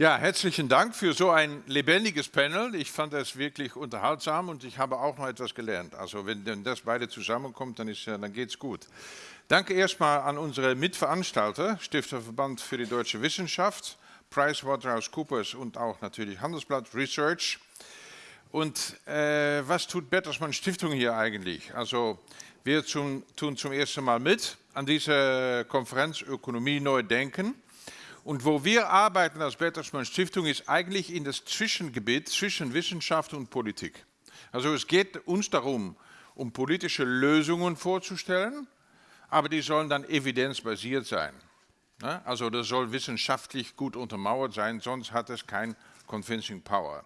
Ja, herzlichen Dank für so ein lebendiges Panel. Ich fand das wirklich unterhaltsam und ich habe auch noch etwas gelernt. Also wenn das beide zusammenkommt, dann, dann geht es gut. Danke erstmal an unsere Mitveranstalter, Stifterverband für die Deutsche Wissenschaft, PricewaterhouseCoopers und auch natürlich Handelsblatt Research. Und äh, was tut Bertelsmann Stiftung hier eigentlich? Also wir zum, tun zum ersten Mal mit an dieser Konferenz Ökonomie neu denken. Und wo wir arbeiten als Bertelsmann Stiftung ist eigentlich in das Zwischengebiet zwischen Wissenschaft und Politik. Also es geht uns darum, um politische Lösungen vorzustellen, aber die sollen dann evidenzbasiert sein. Also das soll wissenschaftlich gut untermauert sein, sonst hat es kein Convincing Power.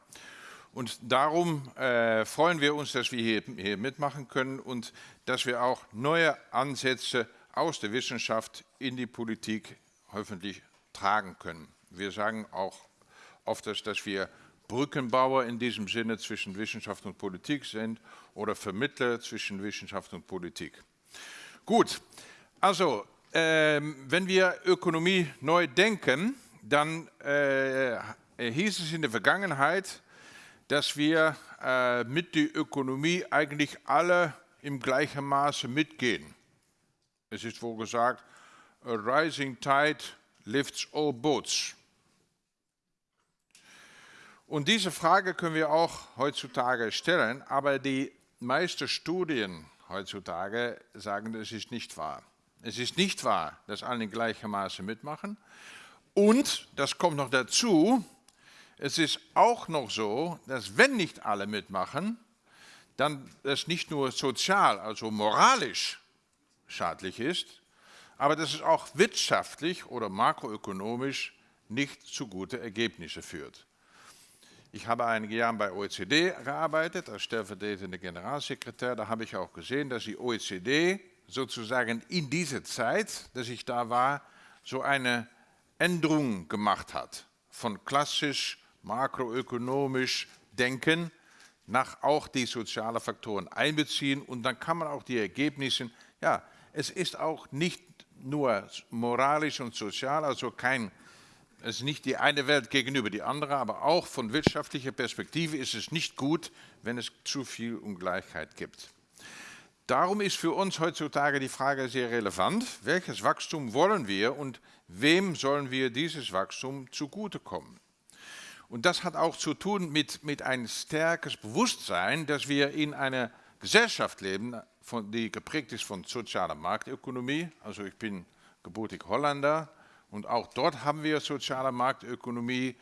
Und darum äh, freuen wir uns, dass wir hier, hier mitmachen können und dass wir auch neue Ansätze aus der Wissenschaft in die Politik hoffentlich tragen können. Wir sagen auch oft, dass wir Brückenbauer in diesem Sinne zwischen Wissenschaft und Politik sind oder Vermittler zwischen Wissenschaft und Politik. Gut, also ähm, wenn wir Ökonomie neu denken, dann äh, hieß es in der Vergangenheit, dass wir äh, mit der Ökonomie eigentlich alle im gleichen Maße mitgehen. Es ist wohl gesagt, a rising tide lifts all boats. Und diese Frage können wir auch heutzutage stellen, aber die meisten Studien heutzutage sagen, das ist nicht wahr. Es ist nicht wahr, dass alle Maße mitmachen. Und, das kommt noch dazu, es ist auch noch so, dass wenn nicht alle mitmachen, dann das nicht nur sozial, also moralisch schadlich ist, aber dass es auch wirtschaftlich oder makroökonomisch nicht zu guten Ergebnissen führt. Ich habe einige Jahre bei OECD gearbeitet als stellvertretender Generalsekretär. Da habe ich auch gesehen, dass die OECD sozusagen in dieser Zeit, dass ich da war, so eine Änderung gemacht hat. Von klassisch makroökonomisch denken nach auch die sozialen Faktoren einbeziehen und dann kann man auch die Ergebnisse, ja, es ist auch nicht nur moralisch und sozial, also kein, es ist nicht die eine Welt gegenüber die andere, aber auch von wirtschaftlicher Perspektive ist es nicht gut, wenn es zu viel Ungleichheit gibt. Darum ist für uns heutzutage die Frage sehr relevant, welches Wachstum wollen wir und wem sollen wir dieses Wachstum zugutekommen? Und das hat auch zu tun mit, mit ein stärkeres Bewusstsein, dass wir in einer Gesellschaft leben, von, die geprägt ist von sozialer Marktökonomie. Also ich bin gebürtig Holländer und auch dort haben wir soziale Marktökonomie.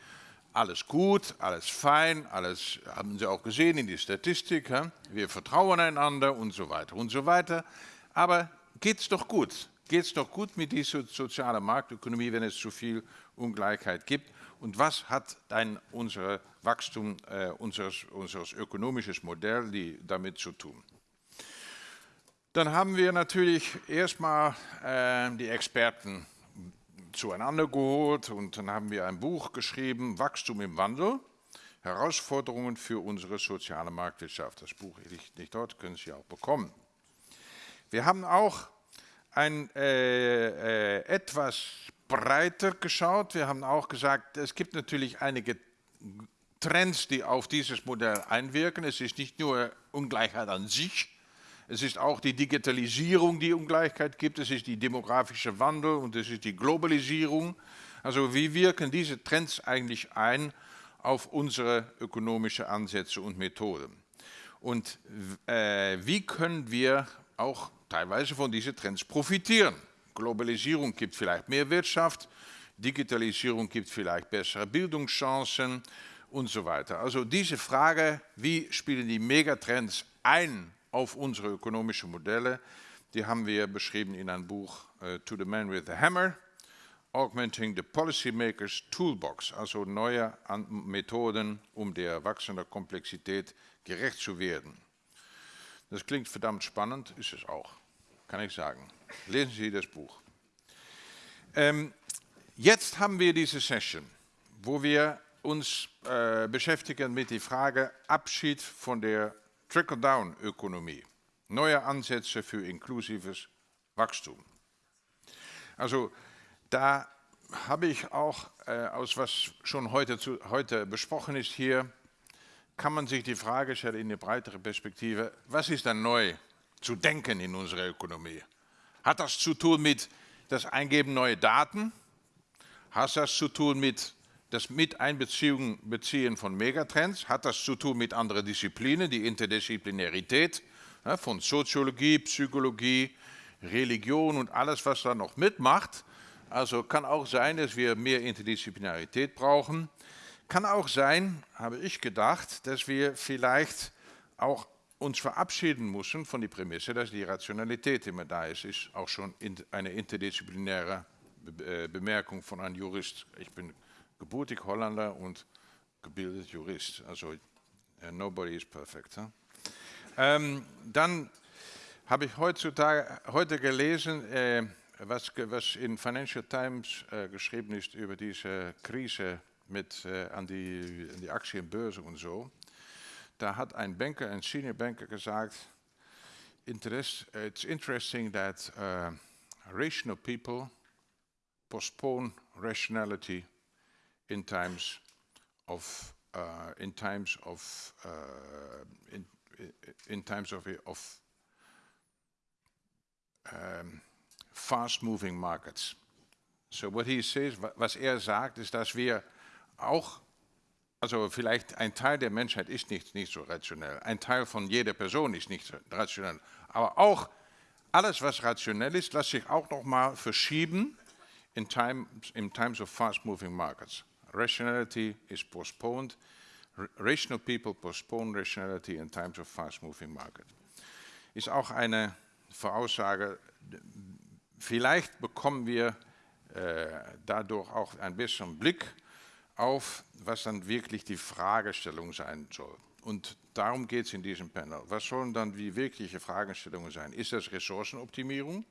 Alles gut, alles fein, alles haben Sie auch gesehen in die Statistik. He? Wir vertrauen einander und so weiter und so weiter. Aber geht es doch gut? Geht es doch gut mit dieser sozialen Marktökonomie, wenn es zu viel Ungleichheit gibt? Und was hat dann unser Wachstum, äh, unseres, unseres ökonomisches Modell die, damit zu tun? Dann haben wir natürlich erstmal äh, die Experten zueinander geholt und dann haben wir ein Buch geschrieben, Wachstum im Wandel, Herausforderungen für unsere soziale Marktwirtschaft. Das Buch liegt nicht dort, können Sie auch bekommen. Wir haben auch ein äh, äh, etwas breiter geschaut. Wir haben auch gesagt, es gibt natürlich einige Trends, die auf dieses Modell einwirken. Es ist nicht nur Ungleichheit an sich, es ist auch die Digitalisierung, die Ungleichheit gibt, es ist die demografische Wandel und es ist die Globalisierung. Also wie wirken diese Trends eigentlich ein auf unsere ökonomischen Ansätze und Methoden? Und äh, wie können wir auch teilweise von diesen Trends profitieren? Globalisierung gibt vielleicht mehr Wirtschaft, Digitalisierung gibt vielleicht bessere Bildungschancen und so weiter. Also diese Frage, wie spielen die Megatrends ein auf unsere ökonomischen Modelle, die haben wir beschrieben in einem Buch uh, To the Man with the Hammer, Augmenting the Policymakers Toolbox, also neue Methoden, um der wachsenden Komplexität gerecht zu werden. Das klingt verdammt spannend, ist es auch, kann ich sagen. Lesen Sie das Buch. Ähm, jetzt haben wir diese Session, wo wir uns äh, beschäftigen mit der Frage Abschied von der Trickle-Down-Ökonomie. Neue Ansätze für inklusives Wachstum. Also da habe ich auch äh, aus was schon heute, zu, heute besprochen ist hier, kann man sich die Frage stellen in eine breitere Perspektive, was ist dann neu zu denken in unserer Ökonomie? Hat das zu tun mit das Eingeben neuer Daten? Hat das zu tun mit das Miteinbeziehen Beziehen von Megatrends? Hat das zu tun mit anderen Disziplinen, die Interdisziplinarität ja, von Soziologie, Psychologie, Religion und alles, was da noch mitmacht? Also kann auch sein, dass wir mehr Interdisziplinarität brauchen. Kann auch sein, habe ich gedacht, dass wir vielleicht auch uns verabschieden müssen von der Prämisse, dass die Rationalität immer da ist. Ist auch schon eine interdisziplinäre äh, Bemerkung von einem Jurist. Ich bin gebürtig Holländer und gebildet Jurist. Also uh, nobody is perfect. Huh? Ähm, dann habe ich heutzutage, heute gelesen, äh, was, was, in Financial Times äh, geschrieben ist über diese Krise mit, äh, an, die, an die Aktienbörse und so. Da hat ein Banker, ein Senior Banker gesagt, Interest, it's interesting that uh, rational people postpone rationality in times of uh, in times of uh, in, in times of of um, fast-moving markets. So what he says, was er sagt, ist, dass wir auch also vielleicht ein Teil der Menschheit ist nicht, nicht so rationell, ein Teil von jeder Person ist nicht rationell, aber auch alles, was rationell ist, lässt sich auch nochmal verschieben in, time, in times of fast-moving markets. Rationality is postponed. Rational people postpone rationality in times of fast-moving market. Ist auch eine Voraussage, vielleicht bekommen wir äh, dadurch auch ein bisschen Blick auf, was dann wirklich die Fragestellung sein soll. Und darum geht es in diesem Panel. Was sollen dann die wirklichen Fragestellungen sein? Ist das Ressourcenoptimierung?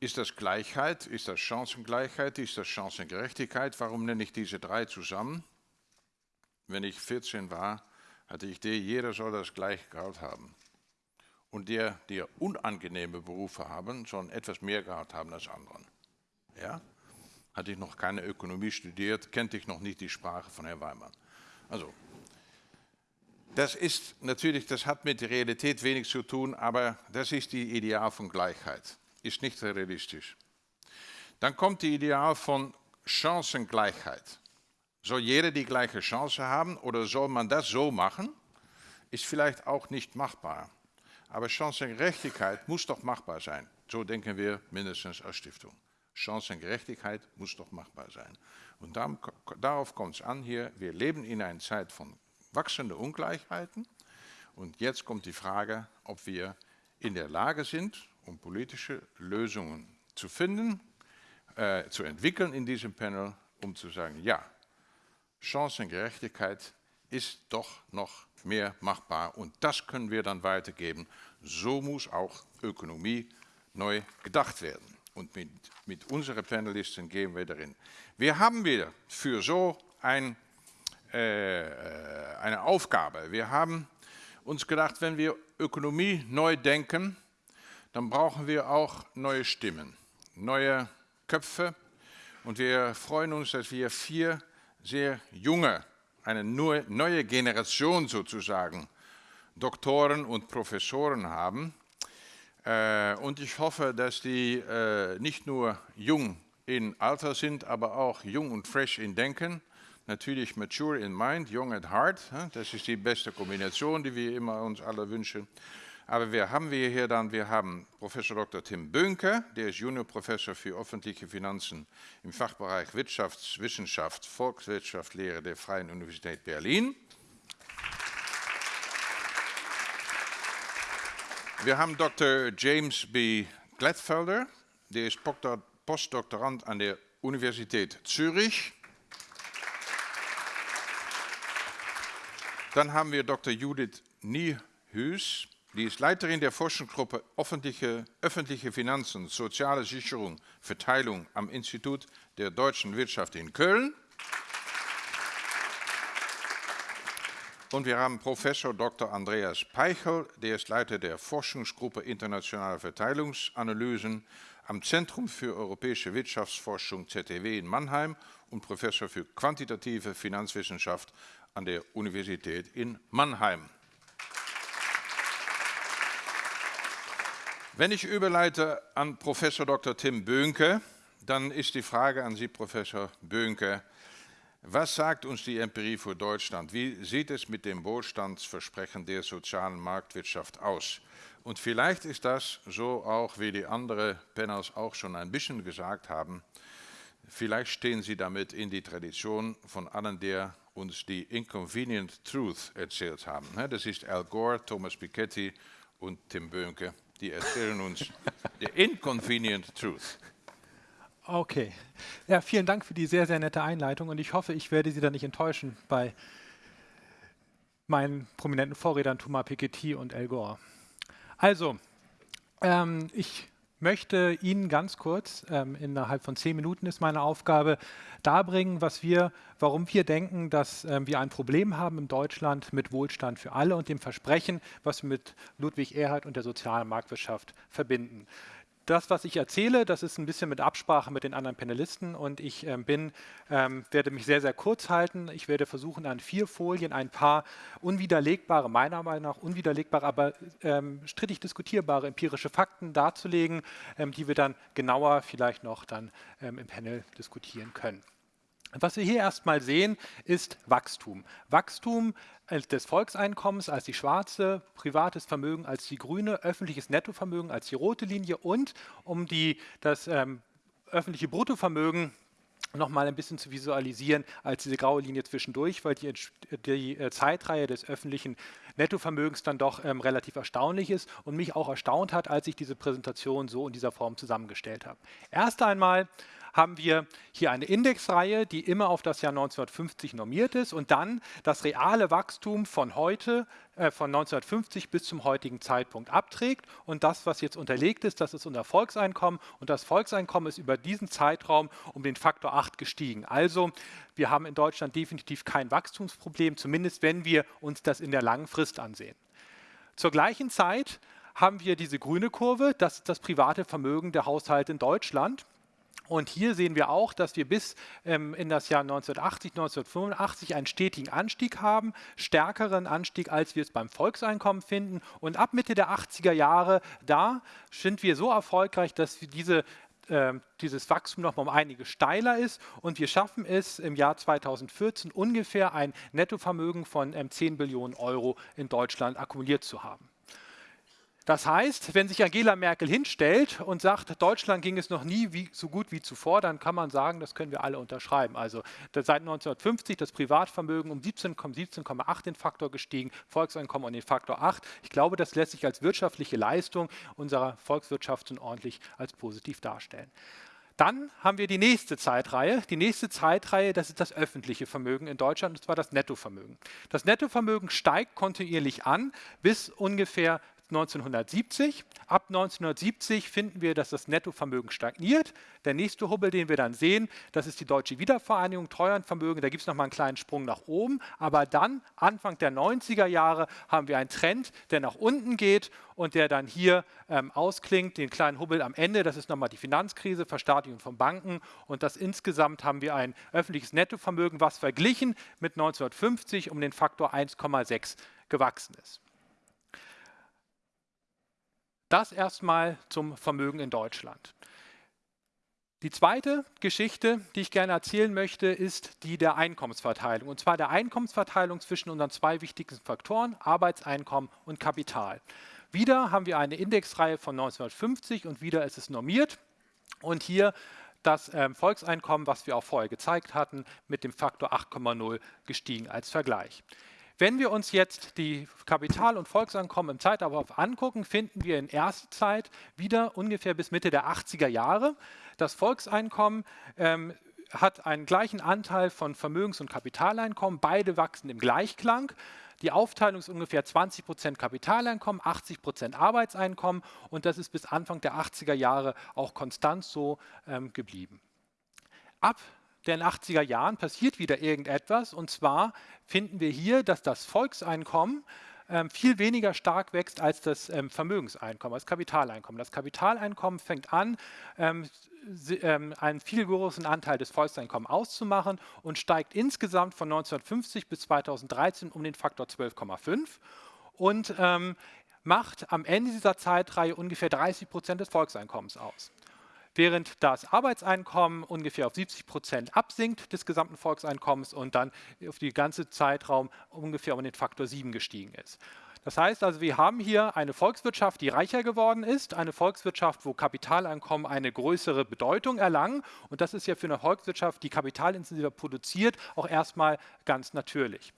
Ist das Gleichheit? Ist das Chancengleichheit? Ist das Chancengerechtigkeit? Warum nenne ich diese drei zusammen? Wenn ich 14 war, hatte ich die jeder soll das gleiche Gehalt haben. Und der, die unangenehme Berufe haben, sollen etwas mehr Gehalt haben als anderen. Ja? Hatte ich noch keine Ökonomie studiert, kannte ich noch nicht die Sprache von Herrn Weimann. Also, das ist natürlich, das hat mit der Realität wenig zu tun, aber das ist die Ideal von Gleichheit. Ist nicht realistisch. Dann kommt die Ideal von Chancengleichheit. Soll jeder die gleiche Chance haben oder soll man das so machen? Ist vielleicht auch nicht machbar. Aber Chancengerechtigkeit muss doch machbar sein. So denken wir mindestens als Stiftung. Chancengerechtigkeit muss doch machbar sein. Und dann, darauf kommt es an hier, wir leben in einer Zeit von wachsenden Ungleichheiten. Und jetzt kommt die Frage, ob wir in der Lage sind, um politische Lösungen zu finden, äh, zu entwickeln in diesem Panel, um zu sagen, ja, Chancengerechtigkeit ist doch noch mehr machbar und das können wir dann weitergeben. So muss auch Ökonomie neu gedacht werden und mit, mit unseren Panelisten gehen wir darin. Wir haben wieder für so ein, äh, eine Aufgabe. Wir haben uns gedacht, wenn wir Ökonomie neu denken, dann brauchen wir auch neue Stimmen, neue Köpfe. Und wir freuen uns, dass wir vier sehr junge, eine neue Generation sozusagen, Doktoren und Professoren haben, äh, und ich hoffe, dass die äh, nicht nur jung in Alter sind, aber auch jung und fresh in Denken. Natürlich mature in mind, young at heart. Das ist die beste Kombination, die wir immer uns alle wünschen. Aber wir haben wir hier dann, wir haben Professor Dr. Tim Bönke, der ist Juniorprofessor für öffentliche Finanzen im Fachbereich Wirtschaftswissenschaft, Volkswirtschaftslehre der Freien Universität Berlin. Wir haben Dr. James B. Gladfelder, der ist Postdoktorand an der Universität Zürich. Dann haben wir Dr. Judith Niehüß, die ist Leiterin der Forschungsgruppe öffentliche, öffentliche Finanzen, soziale Sicherung, Verteilung am Institut der deutschen Wirtschaft in Köln. Und wir haben Professor Dr. Andreas Peichel, der ist Leiter der Forschungsgruppe Internationale Verteilungsanalysen am Zentrum für Europäische Wirtschaftsforschung ZTW in Mannheim und Professor für quantitative Finanzwissenschaft an der Universität in Mannheim. Wenn ich überleite an Professor Dr. Tim Böhnke, dann ist die Frage an Sie, Professor Böhnke, was sagt uns die Empirie für Deutschland? Wie sieht es mit dem Wohlstandsversprechen der sozialen Marktwirtschaft aus? Und vielleicht ist das so auch, wie die anderen Panels auch schon ein bisschen gesagt haben, vielleicht stehen Sie damit in die Tradition von allen, die uns die Inconvenient Truth erzählt haben. Das ist Al Gore, Thomas Piketty und Tim Böhnke die erzählen uns the inconvenient truth. Okay. Ja, vielen Dank für die sehr, sehr nette Einleitung und ich hoffe, ich werde Sie da nicht enttäuschen bei meinen prominenten Vorredern Thomas Piketty und El Gore. Also, ähm, ich möchte Ihnen ganz kurz, ähm, innerhalb von zehn Minuten ist meine Aufgabe, darbringen, was wir, warum wir denken, dass ähm, wir ein Problem haben in Deutschland mit Wohlstand für alle und dem Versprechen, was wir mit Ludwig Erhard und der sozialen Marktwirtschaft verbinden das, was ich erzähle, das ist ein bisschen mit Absprache mit den anderen Panelisten und ich ähm, bin, ähm, werde mich sehr, sehr kurz halten. Ich werde versuchen, an vier Folien ein paar unwiderlegbare, meiner Meinung nach unwiderlegbare, aber ähm, strittig diskutierbare empirische Fakten darzulegen, ähm, die wir dann genauer vielleicht noch dann ähm, im Panel diskutieren können. Was wir hier erstmal sehen, ist Wachstum. Wachstum des Volkseinkommens als die schwarze, privates Vermögen als die grüne, öffentliches Nettovermögen als die rote Linie und um die, das ähm, öffentliche Bruttovermögen noch mal ein bisschen zu visualisieren als diese graue Linie zwischendurch, weil die, die äh, Zeitreihe des öffentlichen Nettovermögens dann doch ähm, relativ erstaunlich ist und mich auch erstaunt hat, als ich diese Präsentation so in dieser Form zusammengestellt habe. Erst einmal haben wir hier eine Indexreihe, die immer auf das Jahr 1950 normiert ist und dann das reale Wachstum von heute, äh, von 1950 bis zum heutigen Zeitpunkt abträgt. Und das, was jetzt unterlegt ist, das ist unser Volkseinkommen und das Volkseinkommen ist über diesen Zeitraum um den Faktor 8 gestiegen. Also wir haben in Deutschland definitiv kein Wachstumsproblem, zumindest wenn wir uns das in der langen Frist ansehen. Zur gleichen Zeit haben wir diese grüne Kurve, das ist das private Vermögen der Haushalte in Deutschland. Und hier sehen wir auch, dass wir bis ähm, in das Jahr 1980, 1985 einen stetigen Anstieg haben, stärkeren Anstieg, als wir es beim Volkseinkommen finden. Und ab Mitte der 80er Jahre, da sind wir so erfolgreich, dass wir diese äh, dieses Wachstum noch mal um einige steiler ist und wir schaffen es im Jahr 2014 ungefähr ein Nettovermögen von ähm, 10 Billionen Euro in Deutschland akkumuliert zu haben. Das heißt, wenn sich Angela Merkel hinstellt und sagt, Deutschland ging es noch nie wie, so gut wie zuvor, dann kann man sagen, das können wir alle unterschreiben. Also seit 1950 das Privatvermögen um 17,8 17, den Faktor gestiegen, Volkseinkommen um den Faktor 8. Ich glaube, das lässt sich als wirtschaftliche Leistung unserer Volkswirtschaft schon ordentlich als positiv darstellen. Dann haben wir die nächste Zeitreihe. Die nächste Zeitreihe, das ist das öffentliche Vermögen in Deutschland, und zwar das Nettovermögen. Das Nettovermögen steigt kontinuierlich an bis ungefähr 1970. Ab 1970 finden wir, dass das Nettovermögen stagniert. Der nächste Hubbel, den wir dann sehen, das ist die deutsche Wiedervereinigung, Treuhandvermögen. Da gibt es nochmal einen kleinen Sprung nach oben. Aber dann, Anfang der 90er Jahre, haben wir einen Trend, der nach unten geht und der dann hier ähm, ausklingt. Den kleinen Hubbel am Ende, das ist nochmal die Finanzkrise, Verstaatlichung von Banken. Und das insgesamt haben wir ein öffentliches Nettovermögen, was verglichen mit 1950 um den Faktor 1,6 gewachsen ist. Das erstmal zum Vermögen in Deutschland. Die zweite Geschichte, die ich gerne erzählen möchte, ist die der Einkommensverteilung. Und zwar der Einkommensverteilung zwischen unseren zwei wichtigsten Faktoren, Arbeitseinkommen und Kapital. Wieder haben wir eine Indexreihe von 1950 und wieder ist es normiert. Und hier das ähm, Volkseinkommen, was wir auch vorher gezeigt hatten, mit dem Faktor 8,0 gestiegen als Vergleich. Wenn wir uns jetzt die Kapital- und Volkseinkommen im Zeitablauf angucken, finden wir in erster Zeit wieder ungefähr bis Mitte der 80er Jahre. Das Volkseinkommen ähm, hat einen gleichen Anteil von Vermögens- und Kapitaleinkommen. Beide wachsen im Gleichklang. Die Aufteilung ist ungefähr 20 Prozent Kapitaleinkommen, 80 Prozent Arbeitseinkommen und das ist bis Anfang der 80er Jahre auch konstant so ähm, geblieben. Ab den 80er Jahren passiert wieder irgendetwas und zwar finden wir hier, dass das Volkseinkommen ähm, viel weniger stark wächst als das ähm, Vermögenseinkommen, als Kapitaleinkommen. Das Kapitaleinkommen fängt an, ähm, einen viel größeren Anteil des Volkseinkommens auszumachen und steigt insgesamt von 1950 bis 2013 um den Faktor 12,5 und macht am Ende dieser Zeitreihe ungefähr 30 Prozent des Volkseinkommens aus. Während das Arbeitseinkommen ungefähr auf 70 Prozent absinkt des gesamten Volkseinkommens und dann auf den ganzen Zeitraum ungefähr um den Faktor 7 gestiegen ist. Das heißt also, wir haben hier eine Volkswirtschaft, die reicher geworden ist, eine Volkswirtschaft, wo Kapitaleinkommen eine größere Bedeutung erlangen. Und das ist ja für eine Volkswirtschaft, die kapitalintensiver produziert, auch erstmal ganz natürlich.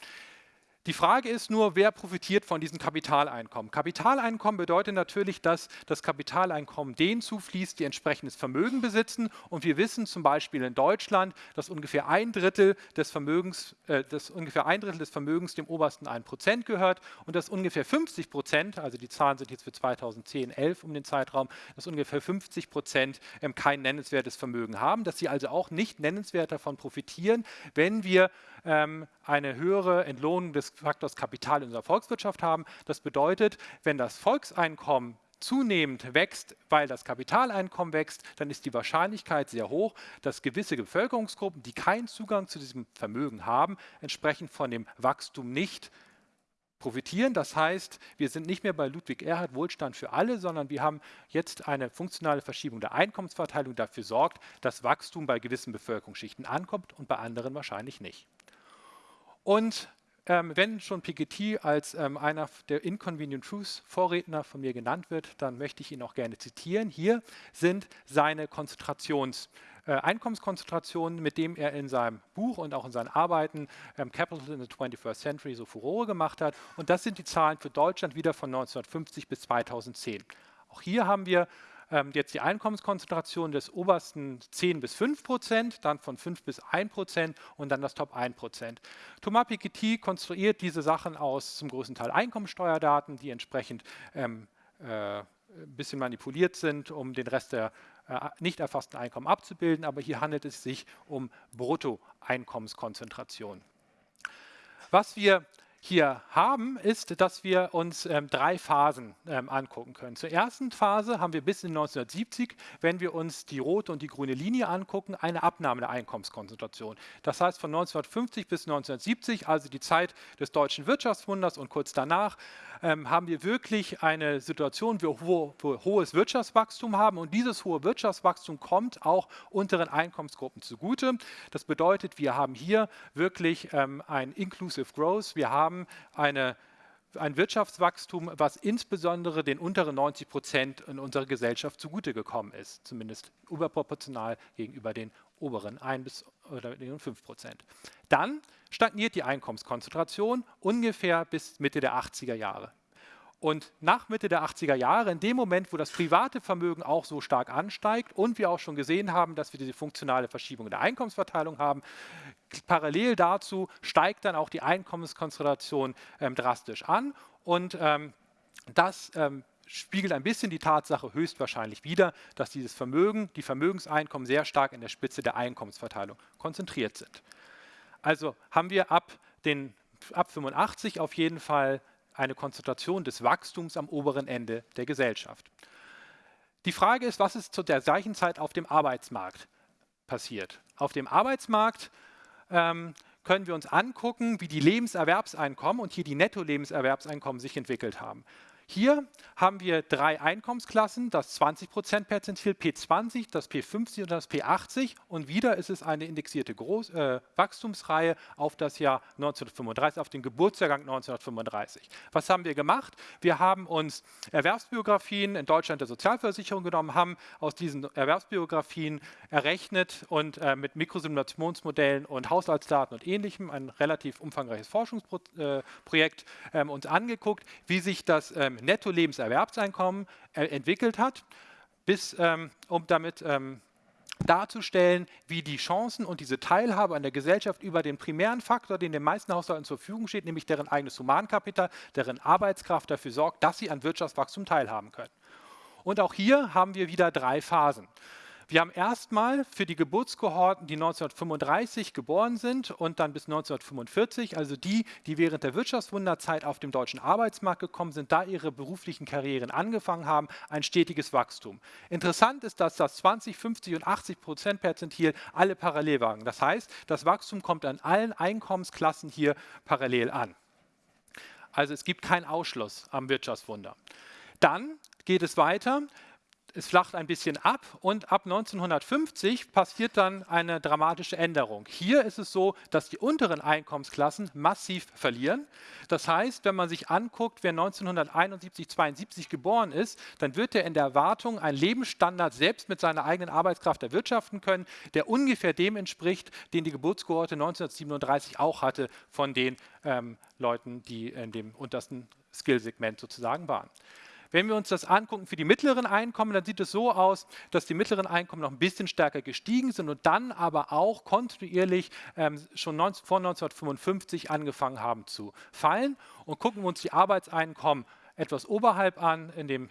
Die Frage ist nur, wer profitiert von diesem Kapitaleinkommen? Kapitaleinkommen bedeutet natürlich, dass das Kapitaleinkommen denen zufließt, die entsprechendes Vermögen besitzen. Und wir wissen zum Beispiel in Deutschland, dass ungefähr ein Drittel des Vermögens, äh, dass ungefähr ein Drittel des Vermögens dem obersten 1% gehört und dass ungefähr 50 Prozent, also die Zahlen sind jetzt für 2010, 11 um den Zeitraum, dass ungefähr 50 Prozent ähm, kein nennenswertes Vermögen haben, dass sie also auch nicht nennenswert davon profitieren, wenn wir ähm, eine höhere Entlohnung des Faktors Kapital in unserer Volkswirtschaft haben. Das bedeutet, wenn das Volkseinkommen zunehmend wächst, weil das Kapitaleinkommen wächst, dann ist die Wahrscheinlichkeit sehr hoch, dass gewisse Bevölkerungsgruppen, die keinen Zugang zu diesem Vermögen haben, entsprechend von dem Wachstum nicht profitieren. Das heißt, wir sind nicht mehr bei Ludwig Erhard Wohlstand für alle, sondern wir haben jetzt eine funktionale Verschiebung der Einkommensverteilung, die dafür sorgt, dass Wachstum bei gewissen Bevölkerungsschichten ankommt und bei anderen wahrscheinlich nicht. Und ähm, wenn schon Piketty als ähm, einer der Inconvenient Truths Vorredner von mir genannt wird, dann möchte ich ihn auch gerne zitieren. Hier sind seine Konzentrations- äh, Einkommenskonzentrationen, mit dem er in seinem Buch und auch in seinen Arbeiten ähm, Capital in the 21st Century so Furore gemacht hat. Und das sind die Zahlen für Deutschland wieder von 1950 bis 2010. Auch hier haben wir ähm, jetzt die Einkommenskonzentration des obersten 10 bis 5 Prozent, dann von 5 bis 1 Prozent und dann das Top 1 Prozent. Thomas Piketty konstruiert diese Sachen aus zum größten Teil Einkommensteuerdaten, die entsprechend ähm, äh, ein bisschen manipuliert sind, um den Rest der äh, nicht erfassten Einkommen abzubilden, aber hier handelt es sich um Bruttoeinkommenskonzentration. Was wir hier haben, ist, dass wir uns ähm, drei Phasen ähm, angucken können. Zur ersten Phase haben wir bis in 1970, wenn wir uns die rote und die grüne Linie angucken, eine Abnahme der Einkommenskonzentration. Das heißt von 1950 bis 1970, also die Zeit des deutschen Wirtschaftswunders und kurz danach, ähm, haben wir wirklich eine Situation, wo, wo, wo hohes Wirtschaftswachstum haben und dieses hohe Wirtschaftswachstum kommt auch unteren Einkommensgruppen zugute. Das bedeutet, wir haben hier wirklich ähm, ein Inclusive Growth, wir haben eine ein Wirtschaftswachstum, was insbesondere den unteren 90 Prozent in unserer Gesellschaft zugute gekommen ist, zumindest überproportional gegenüber den oberen 1 bis oder den 5 Prozent. Dann stagniert die Einkommenskonzentration ungefähr bis Mitte der 80er Jahre. Und nach Mitte der 80er Jahre, in dem Moment, wo das private Vermögen auch so stark ansteigt und wir auch schon gesehen haben, dass wir diese funktionale Verschiebung der Einkommensverteilung haben, parallel dazu steigt dann auch die Einkommenskonzentration ähm, drastisch an und ähm, das ähm, spiegelt ein bisschen die Tatsache höchstwahrscheinlich wider, dass dieses Vermögen, die Vermögenseinkommen sehr stark in der Spitze der Einkommensverteilung konzentriert sind. Also haben wir ab, den, ab 85 auf jeden Fall eine Konzentration des Wachstums am oberen Ende der Gesellschaft. Die Frage ist, was ist zu der gleichen Zeit auf dem Arbeitsmarkt passiert? Auf dem Arbeitsmarkt ähm, können wir uns angucken, wie die Lebenserwerbseinkommen und hier die Netto-Lebenserwerbseinkommen sich entwickelt haben. Hier haben wir drei Einkommensklassen, das 20% Perzentil P20, das P50 und das P80 und wieder ist es eine indexierte Groß äh, Wachstumsreihe auf das Jahr 1935, auf den Geburtsjahrgang 1935. Was haben wir gemacht? Wir haben uns Erwerbsbiografien in Deutschland der Sozialversicherung genommen, haben aus diesen Erwerbsbiografien errechnet und äh, mit Mikrosimulationsmodellen und Haushaltsdaten und ähnlichem, ein relativ umfangreiches Forschungsprojekt, äh, ähm, uns angeguckt, wie sich das ähm, Netto-Lebenserwerbseinkommen äh, entwickelt hat, bis, ähm, um damit ähm, darzustellen, wie die Chancen und diese Teilhabe an der Gesellschaft über den primären Faktor, den den meisten Haushalten zur Verfügung steht, nämlich deren eigenes Humankapital, deren Arbeitskraft dafür sorgt, dass sie an Wirtschaftswachstum teilhaben können. Und auch hier haben wir wieder drei Phasen. Wir haben erstmal für die Geburtskohorten, die 1935 geboren sind und dann bis 1945, also die, die während der Wirtschaftswunderzeit auf dem deutschen Arbeitsmarkt gekommen sind, da ihre beruflichen Karrieren angefangen haben, ein stetiges Wachstum. Interessant ist, dass das 20, 50 und 80 Prozent Perzentil alle parallel waren. Das heißt, das Wachstum kommt an allen Einkommensklassen hier parallel an. Also es gibt keinen Ausschluss am Wirtschaftswunder. Dann geht es weiter es flacht ein bisschen ab und ab 1950 passiert dann eine dramatische Änderung. Hier ist es so, dass die unteren Einkommensklassen massiv verlieren. Das heißt, wenn man sich anguckt, wer 1971, 72 geboren ist, dann wird er in der Erwartung einen Lebensstandard selbst mit seiner eigenen Arbeitskraft erwirtschaften können, der ungefähr dem entspricht, den die Geburtskohorte 1937 auch hatte von den ähm, Leuten, die in dem untersten Skillsegment sozusagen waren. Wenn wir uns das angucken für die mittleren Einkommen, dann sieht es so aus, dass die mittleren Einkommen noch ein bisschen stärker gestiegen sind und dann aber auch kontinuierlich ähm, schon 19, vor 1955 angefangen haben zu fallen. Und gucken wir uns die Arbeitseinkommen etwas oberhalb an, in dem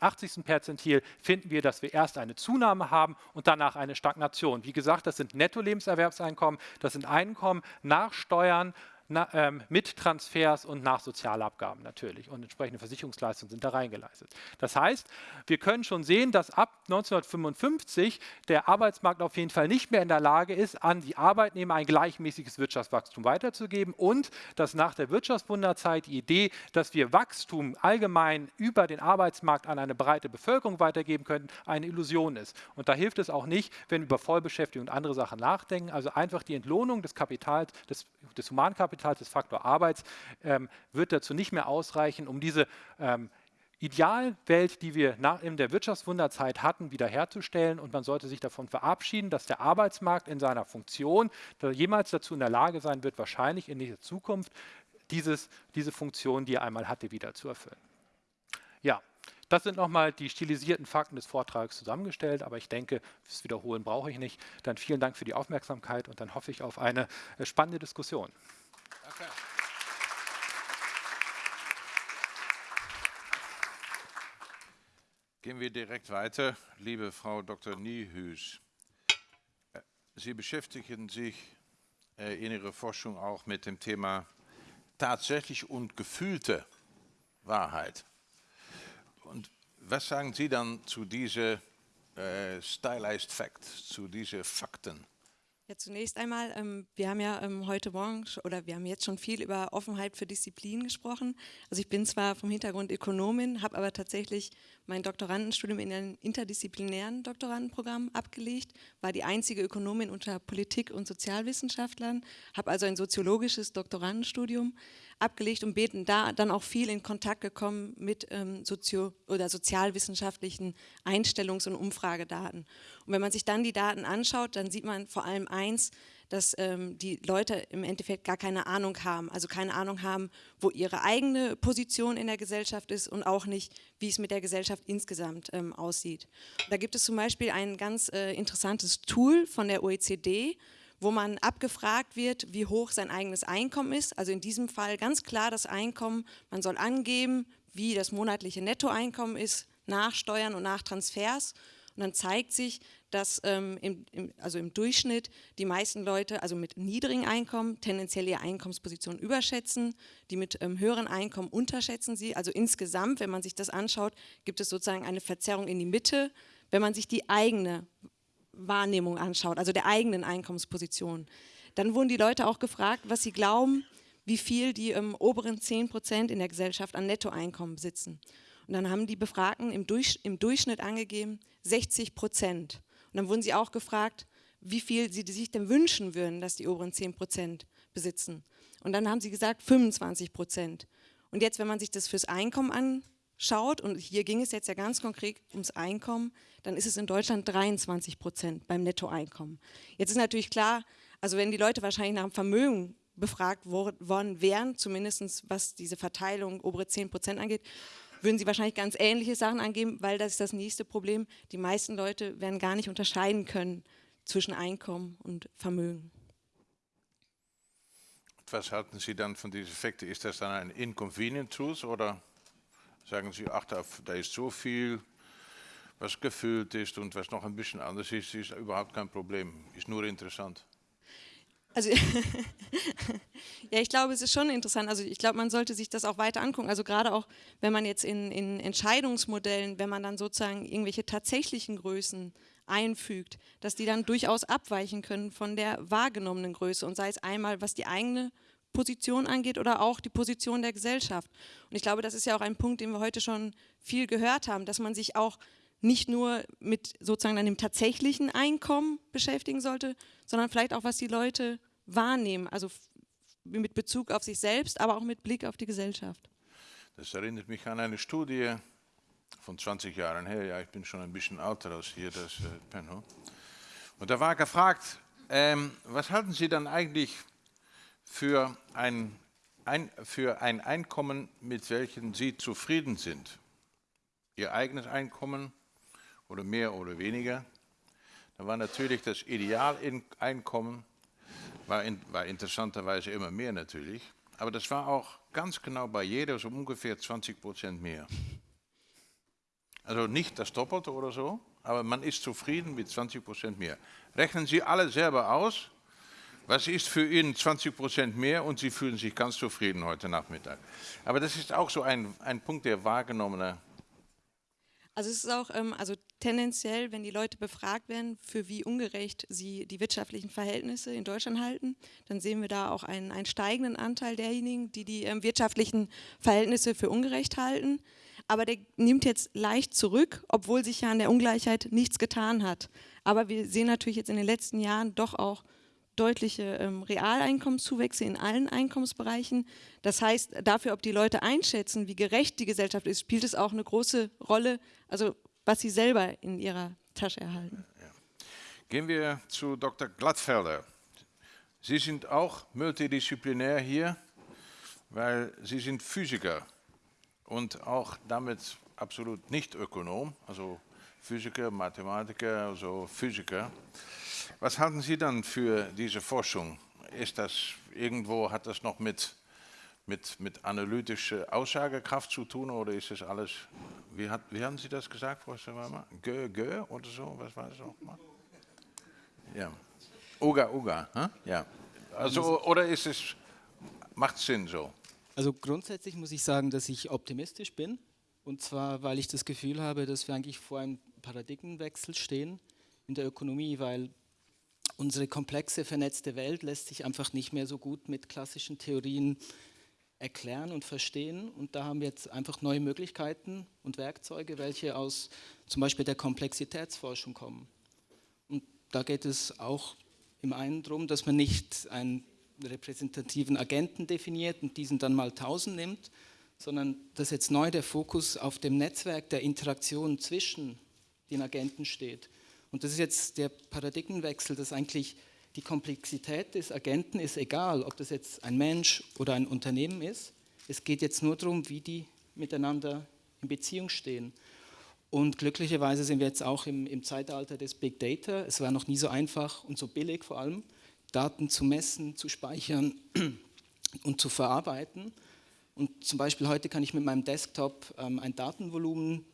80. Perzentil, finden wir, dass wir erst eine Zunahme haben und danach eine Stagnation. Wie gesagt, das sind Netto-Lebenserwerbseinkommen, das sind Einkommen nach Steuern, na, ähm, mit Transfers und nach Sozialabgaben natürlich. Und entsprechende Versicherungsleistungen sind da reingeleistet. Das heißt, wir können schon sehen, dass ab 1955 der Arbeitsmarkt auf jeden Fall nicht mehr in der Lage ist, an die Arbeitnehmer ein gleichmäßiges Wirtschaftswachstum weiterzugeben und dass nach der Wirtschaftswunderzeit die Idee, dass wir Wachstum allgemein über den Arbeitsmarkt an eine breite Bevölkerung weitergeben könnten, eine Illusion ist. Und da hilft es auch nicht, wenn wir über Vollbeschäftigung und andere Sachen nachdenken. Also einfach die Entlohnung des Kapitals, des, des Humankapitals Eigenkapitals, des Faktor Arbeits, ähm, wird dazu nicht mehr ausreichen, um diese ähm, Idealwelt, die wir nach, in der Wirtschaftswunderzeit hatten, wiederherzustellen. Und man sollte sich davon verabschieden, dass der Arbeitsmarkt in seiner Funktion jemals dazu in der Lage sein wird, wahrscheinlich in der Zukunft dieses, diese Funktion, die er einmal hatte, wieder zu erfüllen. Ja, das sind nochmal die stilisierten Fakten des Vortrags zusammengestellt, aber ich denke, das Wiederholen brauche ich nicht. Dann vielen Dank für die Aufmerksamkeit und dann hoffe ich auf eine äh, spannende Diskussion. Okay. Gehen wir direkt weiter. Liebe Frau Dr. Niehüß, äh, Sie beschäftigen sich äh, in Ihrer Forschung auch mit dem Thema tatsächlich und gefühlte Wahrheit. Und was sagen Sie dann zu diesen äh, Stylized Facts, zu diesen Fakten? Ja, zunächst einmal, ähm, wir haben ja ähm, heute Morgen oder wir haben jetzt schon viel über Offenheit für Disziplinen gesprochen. Also ich bin zwar vom Hintergrund Ökonomin, habe aber tatsächlich mein Doktorandenstudium in einem interdisziplinären Doktorandenprogramm abgelegt, war die einzige Ökonomin unter Politik- und Sozialwissenschaftlern, habe also ein soziologisches Doktorandenstudium abgelegt und bin da dann auch viel in Kontakt gekommen mit ähm, sozio- oder sozialwissenschaftlichen Einstellungs- und Umfragedaten. Und wenn man sich dann die Daten anschaut, dann sieht man vor allem eins, dass ähm, die Leute im Endeffekt gar keine Ahnung haben, also keine Ahnung haben, wo ihre eigene Position in der Gesellschaft ist und auch nicht, wie es mit der Gesellschaft insgesamt ähm, aussieht. Da gibt es zum Beispiel ein ganz äh, interessantes Tool von der OECD, wo man abgefragt wird, wie hoch sein eigenes Einkommen ist. Also in diesem Fall ganz klar das Einkommen. Man soll angeben, wie das monatliche Nettoeinkommen ist, nach Steuern und nach Transfers. Und dann zeigt sich, dass ähm, im, im, also im Durchschnitt die meisten Leute, also mit niedrigen Einkommen, tendenziell ihre Einkommensposition überschätzen, die mit ähm, höheren Einkommen unterschätzen sie. Also insgesamt, wenn man sich das anschaut, gibt es sozusagen eine Verzerrung in die Mitte. Wenn man sich die eigene Wahrnehmung anschaut, also der eigenen Einkommensposition. Dann wurden die Leute auch gefragt, was sie glauben, wie viel die im oberen 10 Prozent in der Gesellschaft an Nettoeinkommen besitzen. Und dann haben die Befragten im, Durch, im Durchschnitt angegeben 60 Prozent. Und dann wurden sie auch gefragt, wie viel sie sich denn wünschen würden, dass die oberen 10 Prozent besitzen. Und dann haben sie gesagt 25 Prozent. Und jetzt, wenn man sich das fürs Einkommen anschaut, und hier ging es jetzt ja ganz konkret ums Einkommen, dann ist es in Deutschland 23 Prozent beim Nettoeinkommen. Jetzt ist natürlich klar, also wenn die Leute wahrscheinlich nach dem Vermögen befragt worden wären, zumindest was diese Verteilung obere 10 Prozent angeht, würden sie wahrscheinlich ganz ähnliche Sachen angeben, weil das ist das nächste Problem. Die meisten Leute werden gar nicht unterscheiden können zwischen Einkommen und Vermögen. Was halten Sie dann von diesen Effekten? Ist das dann ein Inconvenient Truth oder sagen Sie, ach, da, da ist so viel was gefüllt ist und was noch ein bisschen anders ist, ist überhaupt kein Problem, ist nur interessant. Also ja, ich glaube, es ist schon interessant. Also ich glaube, man sollte sich das auch weiter angucken. Also gerade auch, wenn man jetzt in, in Entscheidungsmodellen, wenn man dann sozusagen irgendwelche tatsächlichen Größen einfügt, dass die dann durchaus abweichen können von der wahrgenommenen Größe und sei es einmal, was die eigene Position angeht oder auch die Position der Gesellschaft. Und ich glaube, das ist ja auch ein Punkt, den wir heute schon viel gehört haben, dass man sich auch nicht nur mit sozusagen einem tatsächlichen Einkommen beschäftigen sollte, sondern vielleicht auch, was die Leute wahrnehmen, also mit Bezug auf sich selbst, aber auch mit Blick auf die Gesellschaft. Das erinnert mich an eine Studie von 20 Jahren her, ja, ich bin schon ein bisschen älter als hier das äh, Panel. Und da war gefragt, ähm, was halten Sie dann eigentlich für ein, ein, für ein Einkommen, mit welchem Sie zufrieden sind? Ihr eigenes Einkommen oder mehr oder weniger? Da war natürlich das Idealeinkommen war, in, war interessanterweise immer mehr natürlich. Aber das war auch ganz genau bei jeder so ungefähr 20 Prozent mehr. Also nicht das Doppelte oder so, aber man ist zufrieden mit 20 Prozent mehr. Rechnen Sie alle selber aus, was ist für ihn 20 Prozent mehr und Sie fühlen sich ganz zufrieden heute Nachmittag. Aber das ist auch so ein, ein Punkt der wahrgenommenen also es ist auch, ähm, also tendenziell, wenn die Leute befragt werden, für wie ungerecht sie die wirtschaftlichen Verhältnisse in Deutschland halten, dann sehen wir da auch einen, einen steigenden Anteil derjenigen, die die ähm, wirtschaftlichen Verhältnisse für ungerecht halten. Aber der nimmt jetzt leicht zurück, obwohl sich ja an der Ungleichheit nichts getan hat. Aber wir sehen natürlich jetzt in den letzten Jahren doch auch deutliche ähm, Realeinkommenszuwächse in allen Einkommensbereichen. Das heißt, dafür, ob die Leute einschätzen, wie gerecht die Gesellschaft ist, spielt es auch eine große Rolle, also was sie selber in ihrer Tasche erhalten. Ja. Gehen wir zu Dr. Glattfelder. Sie sind auch multidisziplinär hier, weil Sie sind Physiker und auch damit absolut nicht Ökonom, also Physiker, Mathematiker, also Physiker. Was halten Sie dann für diese Forschung? Ist das irgendwo, hat das noch mit, mit, mit analytischer Aussagekraft zu tun oder ist das alles, wie, hat, wie haben Sie das gesagt, Frau Savama? Gö, Gö oder so, was war das nochmal? Ja, Uga, Uga, hm? ja. Also, oder ist es, macht Sinn so? Also grundsätzlich muss ich sagen, dass ich optimistisch bin. Und zwar, weil ich das Gefühl habe, dass wir eigentlich vor einem Paradigmenwechsel stehen in der Ökonomie, weil unsere komplexe, vernetzte Welt lässt sich einfach nicht mehr so gut mit klassischen Theorien erklären und verstehen. Und da haben wir jetzt einfach neue Möglichkeiten und Werkzeuge, welche aus zum Beispiel der Komplexitätsforschung kommen. Und da geht es auch im einen darum, dass man nicht einen repräsentativen Agenten definiert und diesen dann mal 1000 nimmt, sondern dass jetzt neu der Fokus auf dem Netzwerk der Interaktion zwischen den Agenten steht. Und das ist jetzt der Paradigmenwechsel, dass eigentlich die Komplexität des Agenten ist egal, ob das jetzt ein Mensch oder ein Unternehmen ist. Es geht jetzt nur darum, wie die miteinander in Beziehung stehen. Und glücklicherweise sind wir jetzt auch im, im Zeitalter des Big Data. Es war noch nie so einfach und so billig vor allem, Daten zu messen, zu speichern und zu verarbeiten. Und zum Beispiel heute kann ich mit meinem Desktop ähm, ein Datenvolumen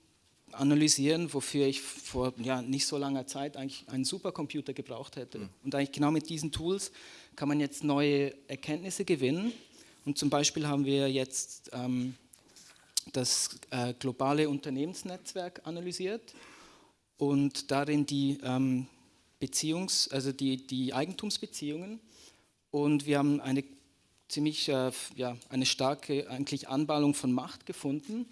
analysieren, wofür ich vor ja, nicht so langer Zeit eigentlich einen Supercomputer gebraucht hätte. Mhm. Und eigentlich genau mit diesen Tools kann man jetzt neue Erkenntnisse gewinnen. Und zum Beispiel haben wir jetzt ähm, das äh, globale Unternehmensnetzwerk analysiert und darin die ähm, Beziehungs-, also die, die Eigentumsbeziehungen. Und wir haben eine ziemlich, äh, ja, eine starke eigentlich Anballung von Macht gefunden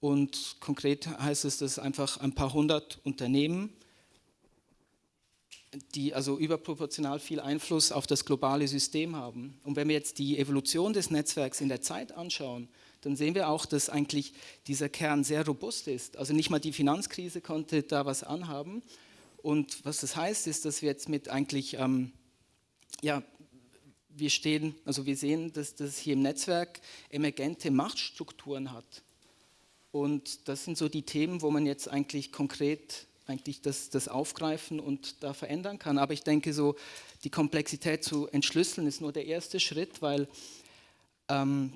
und konkret heißt es, dass einfach ein paar hundert Unternehmen, die also überproportional viel Einfluss auf das globale System haben. Und wenn wir jetzt die Evolution des Netzwerks in der Zeit anschauen, dann sehen wir auch, dass eigentlich dieser Kern sehr robust ist. Also nicht mal die Finanzkrise konnte da was anhaben. Und was das heißt, ist, dass wir jetzt mit eigentlich, ähm, ja, wir stehen, also wir sehen, dass das hier im Netzwerk emergente Machtstrukturen hat. Und das sind so die Themen, wo man jetzt eigentlich konkret eigentlich das, das aufgreifen und da verändern kann. Aber ich denke, so die Komplexität zu entschlüsseln ist nur der erste Schritt, weil ähm,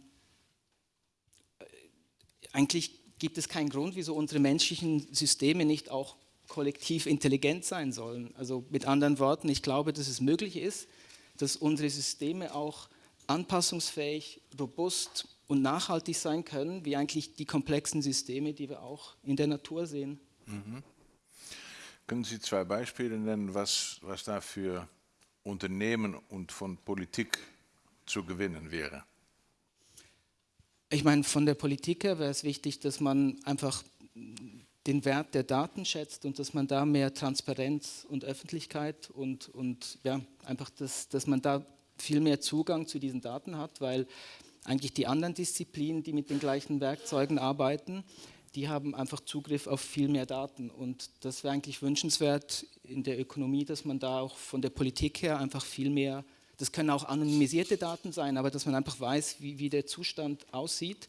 eigentlich gibt es keinen Grund, wieso unsere menschlichen Systeme nicht auch kollektiv intelligent sein sollen. Also mit anderen Worten, ich glaube, dass es möglich ist, dass unsere Systeme auch anpassungsfähig, robust und nachhaltig sein können, wie eigentlich die komplexen Systeme, die wir auch in der Natur sehen. Mhm. Können Sie zwei Beispiele nennen, was, was da für Unternehmen und von Politik zu gewinnen wäre? Ich meine, von der Politik her wäre es wichtig, dass man einfach den Wert der Daten schätzt und dass man da mehr Transparenz und Öffentlichkeit und, und ja, einfach, das, dass man da viel mehr Zugang zu diesen Daten hat, weil eigentlich die anderen Disziplinen, die mit den gleichen Werkzeugen arbeiten, die haben einfach Zugriff auf viel mehr Daten. Und das wäre eigentlich wünschenswert in der Ökonomie, dass man da auch von der Politik her einfach viel mehr, das können auch anonymisierte Daten sein, aber dass man einfach weiß, wie, wie der Zustand aussieht.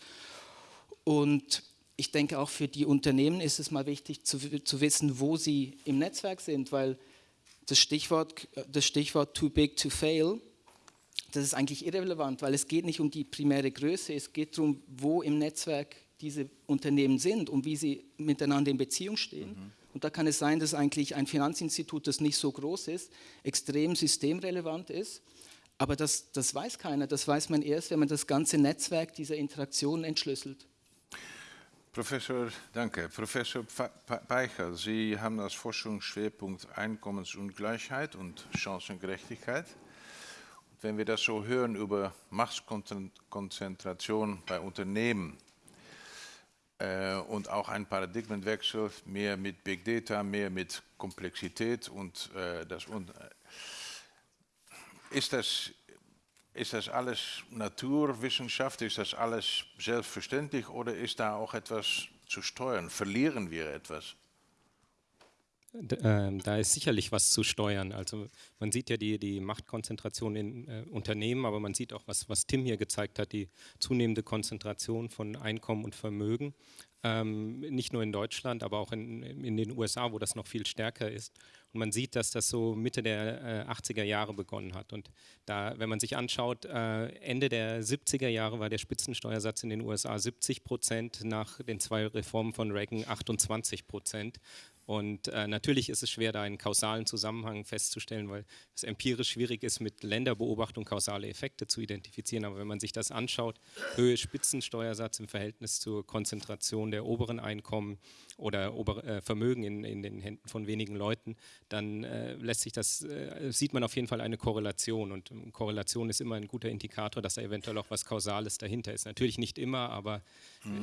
Und ich denke auch für die Unternehmen ist es mal wichtig zu, zu wissen, wo sie im Netzwerk sind, weil das Stichwort, das Stichwort too big to fail, das ist eigentlich irrelevant, weil es geht nicht um die primäre Größe, es geht darum, wo im Netzwerk diese Unternehmen sind und wie sie miteinander in Beziehung stehen. Mhm. Und da kann es sein, dass eigentlich ein Finanzinstitut, das nicht so groß ist, extrem systemrelevant ist. Aber das, das weiß keiner. Das weiß man erst, wenn man das ganze Netzwerk dieser Interaktionen entschlüsselt. Professor, danke. Professor Peicher, Sie haben als Forschungsschwerpunkt Einkommensungleichheit und Chancengerechtigkeit. Wenn wir das so hören über Machtkonzentration bei Unternehmen, äh, und auch ein Paradigmenwechsel, mehr mit Big Data, mehr mit Komplexität und äh, das und äh, ist das ist das alles Naturwissenschaft, ist das alles selbstverständlich oder ist da auch etwas zu steuern? Verlieren wir etwas? Ähm, da ist sicherlich was zu steuern. Also man sieht ja die, die Machtkonzentration in äh, Unternehmen, aber man sieht auch, was, was Tim hier gezeigt hat, die zunehmende Konzentration von Einkommen und Vermögen. Ähm, nicht nur in Deutschland, aber auch in, in den USA, wo das noch viel stärker ist. Und man sieht, dass das so Mitte der äh, 80er Jahre begonnen hat. Und da, wenn man sich anschaut, äh, Ende der 70er Jahre war der Spitzensteuersatz in den USA 70 Prozent, nach den zwei Reformen von Reagan 28 Prozent. Und äh, natürlich ist es schwer, da einen kausalen Zusammenhang festzustellen, weil es empirisch schwierig ist, mit Länderbeobachtung kausale Effekte zu identifizieren. Aber wenn man sich das anschaut, Höhe Spitzensteuersatz im Verhältnis zur Konzentration der oberen Einkommen oder Ober äh, Vermögen in, in, den Händen von wenigen Leuten, dann äh, lässt sich das, äh, sieht man auf jeden Fall eine Korrelation. Und ähm, Korrelation ist immer ein guter Indikator, dass da eventuell auch was Kausales dahinter ist. Natürlich nicht immer, aber.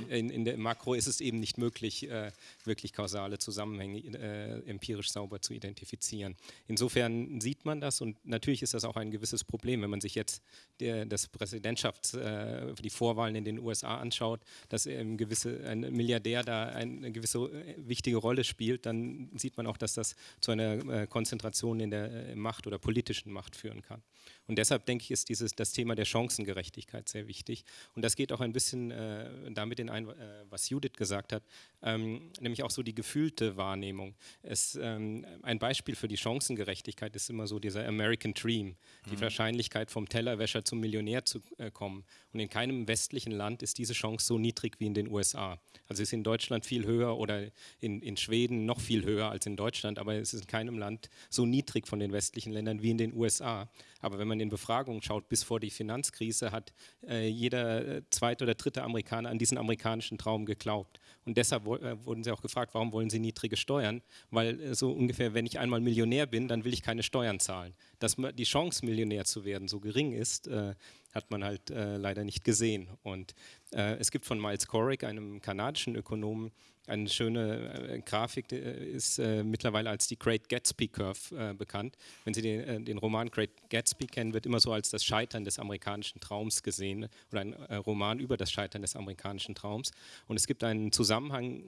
In, in, der Makro ist es eben nicht möglich, äh, wirklich kausale Zusammenhänge äh, empirisch sauber zu identifizieren. Insofern sieht man das und natürlich ist das auch ein gewisses Problem, wenn man sich jetzt der, das Präsidentschafts-, äh, die Vorwahlen in den USA anschaut, dass ein, gewisse, ein Milliardär da eine gewisse äh, wichtige Rolle spielt, dann sieht man auch, dass das zu einer äh, Konzentration in der äh, Macht oder politischen Macht führen kann. Und deshalb denke ich, ist dieses, das Thema der Chancengerechtigkeit sehr wichtig. Und das geht auch ein bisschen äh, damit in ein, äh, was Judith gesagt hat, ähm, nämlich auch so die gefühlte Wahrnehmung. Es, ähm, ein Beispiel für die Chancengerechtigkeit ist immer so dieser American Dream, die mhm. Wahrscheinlichkeit vom Tellerwäscher zum Millionär zu äh, kommen. Und in keinem westlichen Land ist diese Chance so niedrig wie in den USA. Also ist in Deutschland viel höher oder in, in Schweden noch viel höher als in Deutschland, aber es ist in keinem Land so niedrig von den westlichen Ländern wie in den USA. Aber wenn man in Befragungen schaut, bis vor die Finanzkrise hat äh, jeder äh, zweite oder dritte Amerikaner an diesen amerikanischen Traum geglaubt. Und deshalb äh, wurden sie auch gefragt, warum wollen sie niedrige Steuern? Weil äh, so ungefähr, wenn ich einmal Millionär bin, dann will ich keine Steuern zahlen. Dass die Chance, Millionär zu werden, so gering ist, äh, hat man halt äh, leider nicht gesehen. Und es gibt von Miles Corrick, einem kanadischen Ökonomen, eine schöne äh, Grafik äh, ist äh, mittlerweile als die Great Gatsby Curve äh, bekannt. Wenn Sie den, äh, den, Roman Great Gatsby kennen, wird immer so als das Scheitern des amerikanischen Traums gesehen oder ein äh, Roman über das Scheitern des amerikanischen Traums. Und es gibt einen Zusammenhang,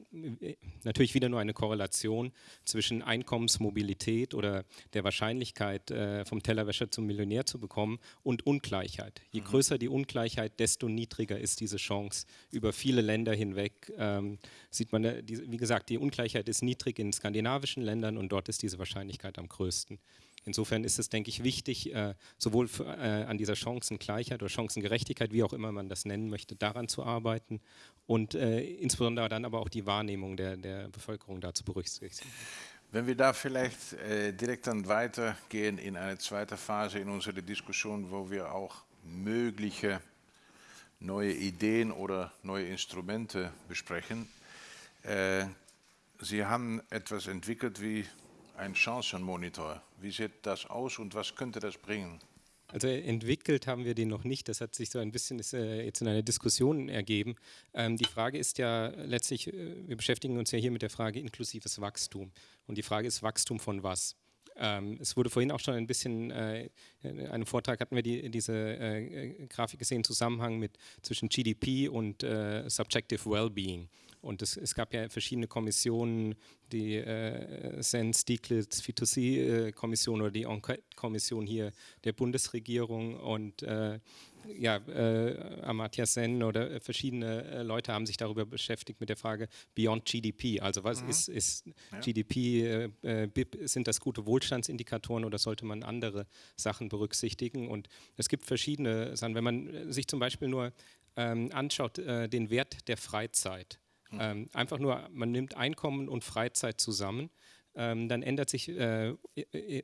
natürlich wieder nur eine Korrelation zwischen Einkommensmobilität oder der Wahrscheinlichkeit, vom Tellerwäscher zum Millionär zu bekommen und Ungleichheit. Je mhm. größer die Ungleichheit, desto niedriger ist diese Chance. Über viele Länder hinweg ähm, sieht man die, wie gesagt, die Ungleichheit ist niedrig in skandinavischen Ländern und dort ist diese Wahrscheinlichkeit am größten. Insofern ist es, denke ich, wichtig, äh, sowohl äh, an dieser Chancengleichheit oder Chancengerechtigkeit, wie auch immer man das nennen möchte, daran zu arbeiten und äh, insbesondere dann aber auch die Wahrnehmung der, der Bevölkerung dazu berücksichtigen. Wenn wir da vielleicht äh, direkt dann weitergehen in eine zweite Phase in unserer Diskussion, wo wir auch mögliche neue Ideen oder neue Instrumente besprechen. Äh, Sie haben etwas entwickelt wie ein Chancenmonitor. Wie sieht das aus und was könnte das bringen? Also entwickelt haben wir den noch nicht. Das hat sich so ein bisschen ist, äh, jetzt in einer Diskussion ergeben. Ähm, die Frage ist ja letztlich, äh, wir beschäftigen uns ja hier mit der Frage inklusives Wachstum. Und die Frage ist Wachstum von was? Ähm, es wurde vorhin auch schon ein bisschen, äh, in einem Vortrag hatten wir die, diese äh, Grafik gesehen, Zusammenhang mit zwischen GDP und äh, Subjective Wellbeing. Und es, es, gab ja verschiedene Kommissionen, die äh, Sen-Stieglitz Fitosi-Kommission oder die Enquete-Kommission hier der Bundesregierung und äh, ja, äh, Amartya Sen oder verschiedene äh, Leute haben sich darüber beschäftigt mit der Frage Beyond GDP. Also was mhm. ist, ist ja. GDP, äh, äh BIP, sind das gute Wohlstandsindikatoren oder sollte man andere Sachen berücksichtigen? Und es gibt verschiedene Sachen. Wenn man sich zum Beispiel nur ähm, anschaut, äh, den Wert der Freizeit, mhm. ähm, einfach nur, man nimmt Einkommen und Freizeit zusammen ähm, dann ändert sich äh,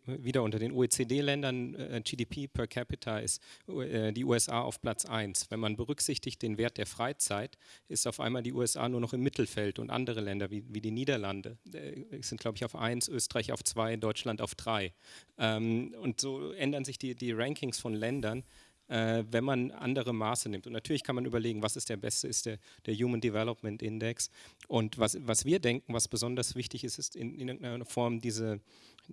wieder unter den OECD-Ländern äh, GDP per capita ist äh, die USA auf Platz 1. Wenn man berücksichtigt den Wert der Freizeit, ist auf einmal die USA nur noch im Mittelfeld und andere Länder wie, wie die Niederlande äh, sind, glaube ich, auf 1, Österreich auf 2, Deutschland auf 3. Ähm, und so ändern sich die, die Rankings von Ländern äh, wenn man andere Maße nimmt. Und natürlich kann man überlegen, was ist der beste, ist der, der Human Development Index. Und was, was wir denken, was besonders wichtig ist, ist in, in irgendeiner Form diese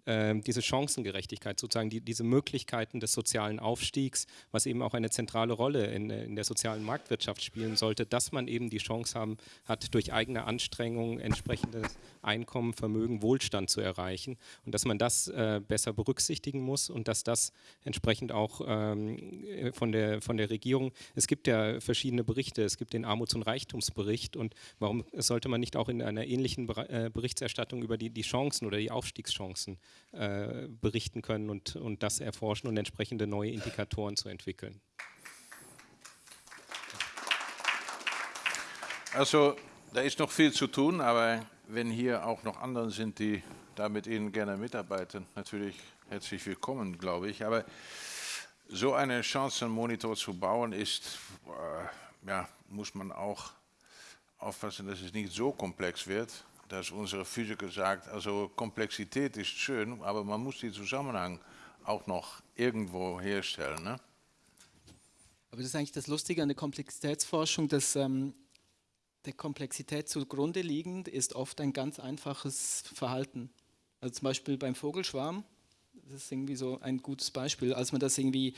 äh, diese Chancengerechtigkeit, sozusagen die, diese Möglichkeiten des sozialen Aufstiegs, was eben auch eine zentrale Rolle in, in, der sozialen Marktwirtschaft spielen sollte, dass man eben die Chance haben, hat, durch eigene Anstrengungen entsprechendes Einkommen, Vermögen, Wohlstand zu erreichen. Und dass man das äh, besser berücksichtigen muss und dass das entsprechend auch ähm, von, der, von der Regierung, es gibt ja verschiedene Berichte, es gibt den Armuts- und Reichtumsbericht. Und warum sollte man nicht auch in einer ähnlichen äh, Berichterstattung über die, die Chancen oder die Aufstiegschancen äh, berichten können und, und das erforschen und entsprechende neue Indikatoren zu entwickeln. Also da ist noch viel zu tun, aber wenn hier auch noch andere sind, die da mit Ihnen gerne mitarbeiten, natürlich herzlich willkommen, glaube ich. Aber so eine Chancenmonitor zu bauen, ist, äh, ja, muss man auch aufpassen, dass es nicht so komplex wird dass unsere Physiker sagt, also Komplexität ist schön, aber man muss den Zusammenhang auch noch irgendwo herstellen. Ne? Aber das ist eigentlich das Lustige an der Komplexitätsforschung, dass ähm, der Komplexität zugrunde liegend ist oft ein ganz einfaches Verhalten. Also zum Beispiel beim Vogelschwarm, das ist irgendwie so ein gutes Beispiel, als man das irgendwie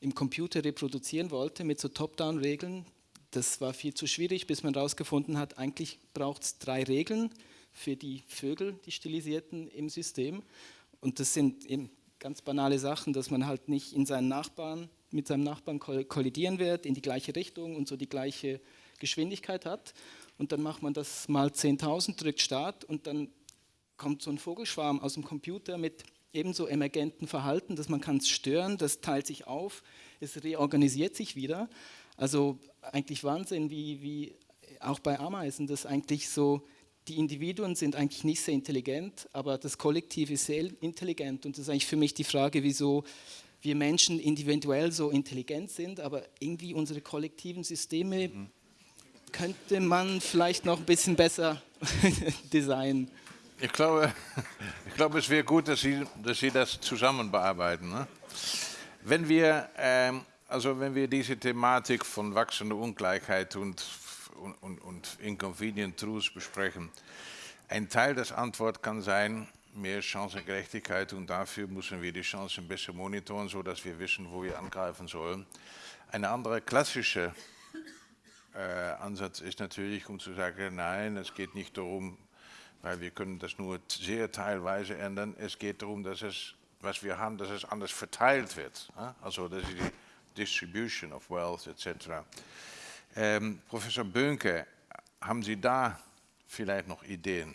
im Computer reproduzieren wollte mit so Top-Down-Regeln, das war viel zu schwierig, bis man herausgefunden hat, eigentlich braucht es drei Regeln für die Vögel, die stilisierten im System. Und das sind eben ganz banale Sachen, dass man halt nicht in seinen Nachbarn, mit seinem Nachbarn kollidieren wird, in die gleiche Richtung und so die gleiche Geschwindigkeit hat. Und dann macht man das mal 10.000, drückt Start und dann kommt so ein Vogelschwarm aus dem Computer mit ebenso emergenten Verhalten, dass man kann es stören, das teilt sich auf, es reorganisiert sich wieder. Also eigentlich Wahnsinn, wie, wie auch bei Ameisen, dass eigentlich so die Individuen sind eigentlich nicht sehr intelligent, aber das Kollektiv ist sehr intelligent und das ist eigentlich für mich die Frage, wieso wir Menschen individuell so intelligent sind, aber irgendwie unsere kollektiven Systeme mhm. könnte man vielleicht noch ein bisschen besser designen. Ich glaube, ich glaube es wäre gut, dass Sie, dass Sie das zusammen bearbeiten. Ne? Wenn wir ähm, also wenn wir diese Thematik von wachsender Ungleichheit und, und, und Inconvenient Truths besprechen, ein Teil der Antwort kann sein, mehr Chancengerechtigkeit und dafür müssen wir die Chancen besser monitoren, sodass wir wissen, wo wir angreifen sollen. Ein anderer klassischer äh, Ansatz ist natürlich, um zu sagen, nein, es geht nicht darum, weil wir können das nur sehr teilweise ändern, es geht darum, dass es, was wir haben, dass es anders verteilt wird. Also, dass die distribution of wealth, etc. Ähm, Professor Bönke, haben Sie da vielleicht noch Ideen?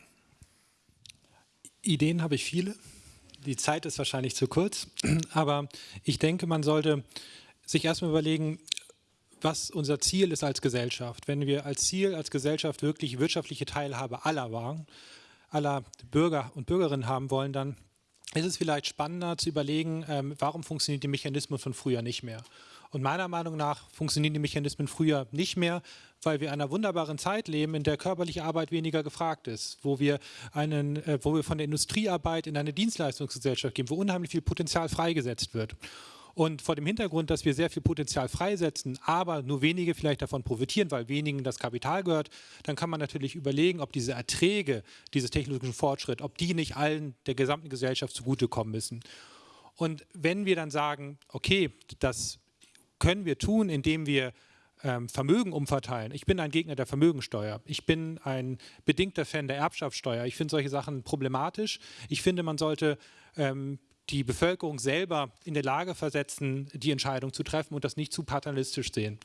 Ideen habe ich viele. die Zeit ist wahrscheinlich zu kurz, aber ich denke, man sollte sich erstmal überlegen, was unser Ziel ist als Gesellschaft. Wenn wir als Ziel, als Gesellschaft wirklich wirtschaftliche Teilhabe aller waren, aller Bürger und Bürgerinnen haben wollen, dann ist es vielleicht spannender zu überlegen, ähm, warum funktionieren die Mechanismen von früher nicht mehr. Und meiner Meinung nach funktionieren die Mechanismen früher nicht mehr, weil wir in einer wunderbaren Zeit leben, in der körperliche Arbeit weniger gefragt ist, wo wir, einen, äh, wo wir von der Industriearbeit in eine Dienstleistungsgesellschaft gehen, wo unheimlich viel Potenzial freigesetzt wird. Und vor dem Hintergrund, dass wir sehr viel Potenzial freisetzen, aber nur wenige vielleicht davon profitieren, weil wenigen das Kapital gehört, dann kann man natürlich überlegen, ob diese Erträge dieses technologischen Fortschritts, ob die nicht allen der gesamten Gesellschaft zugutekommen müssen. Und wenn wir dann sagen, okay, das können wir tun, indem wir ähm, Vermögen umverteilen. Ich bin ein Gegner der Vermögensteuer. Ich bin ein bedingter Fan der Erbschaftssteuer. Ich finde solche Sachen problematisch. Ich finde, man sollte ähm, die Bevölkerung selber in der Lage versetzen, die Entscheidung zu treffen und das nicht zu paternalistisch sehen.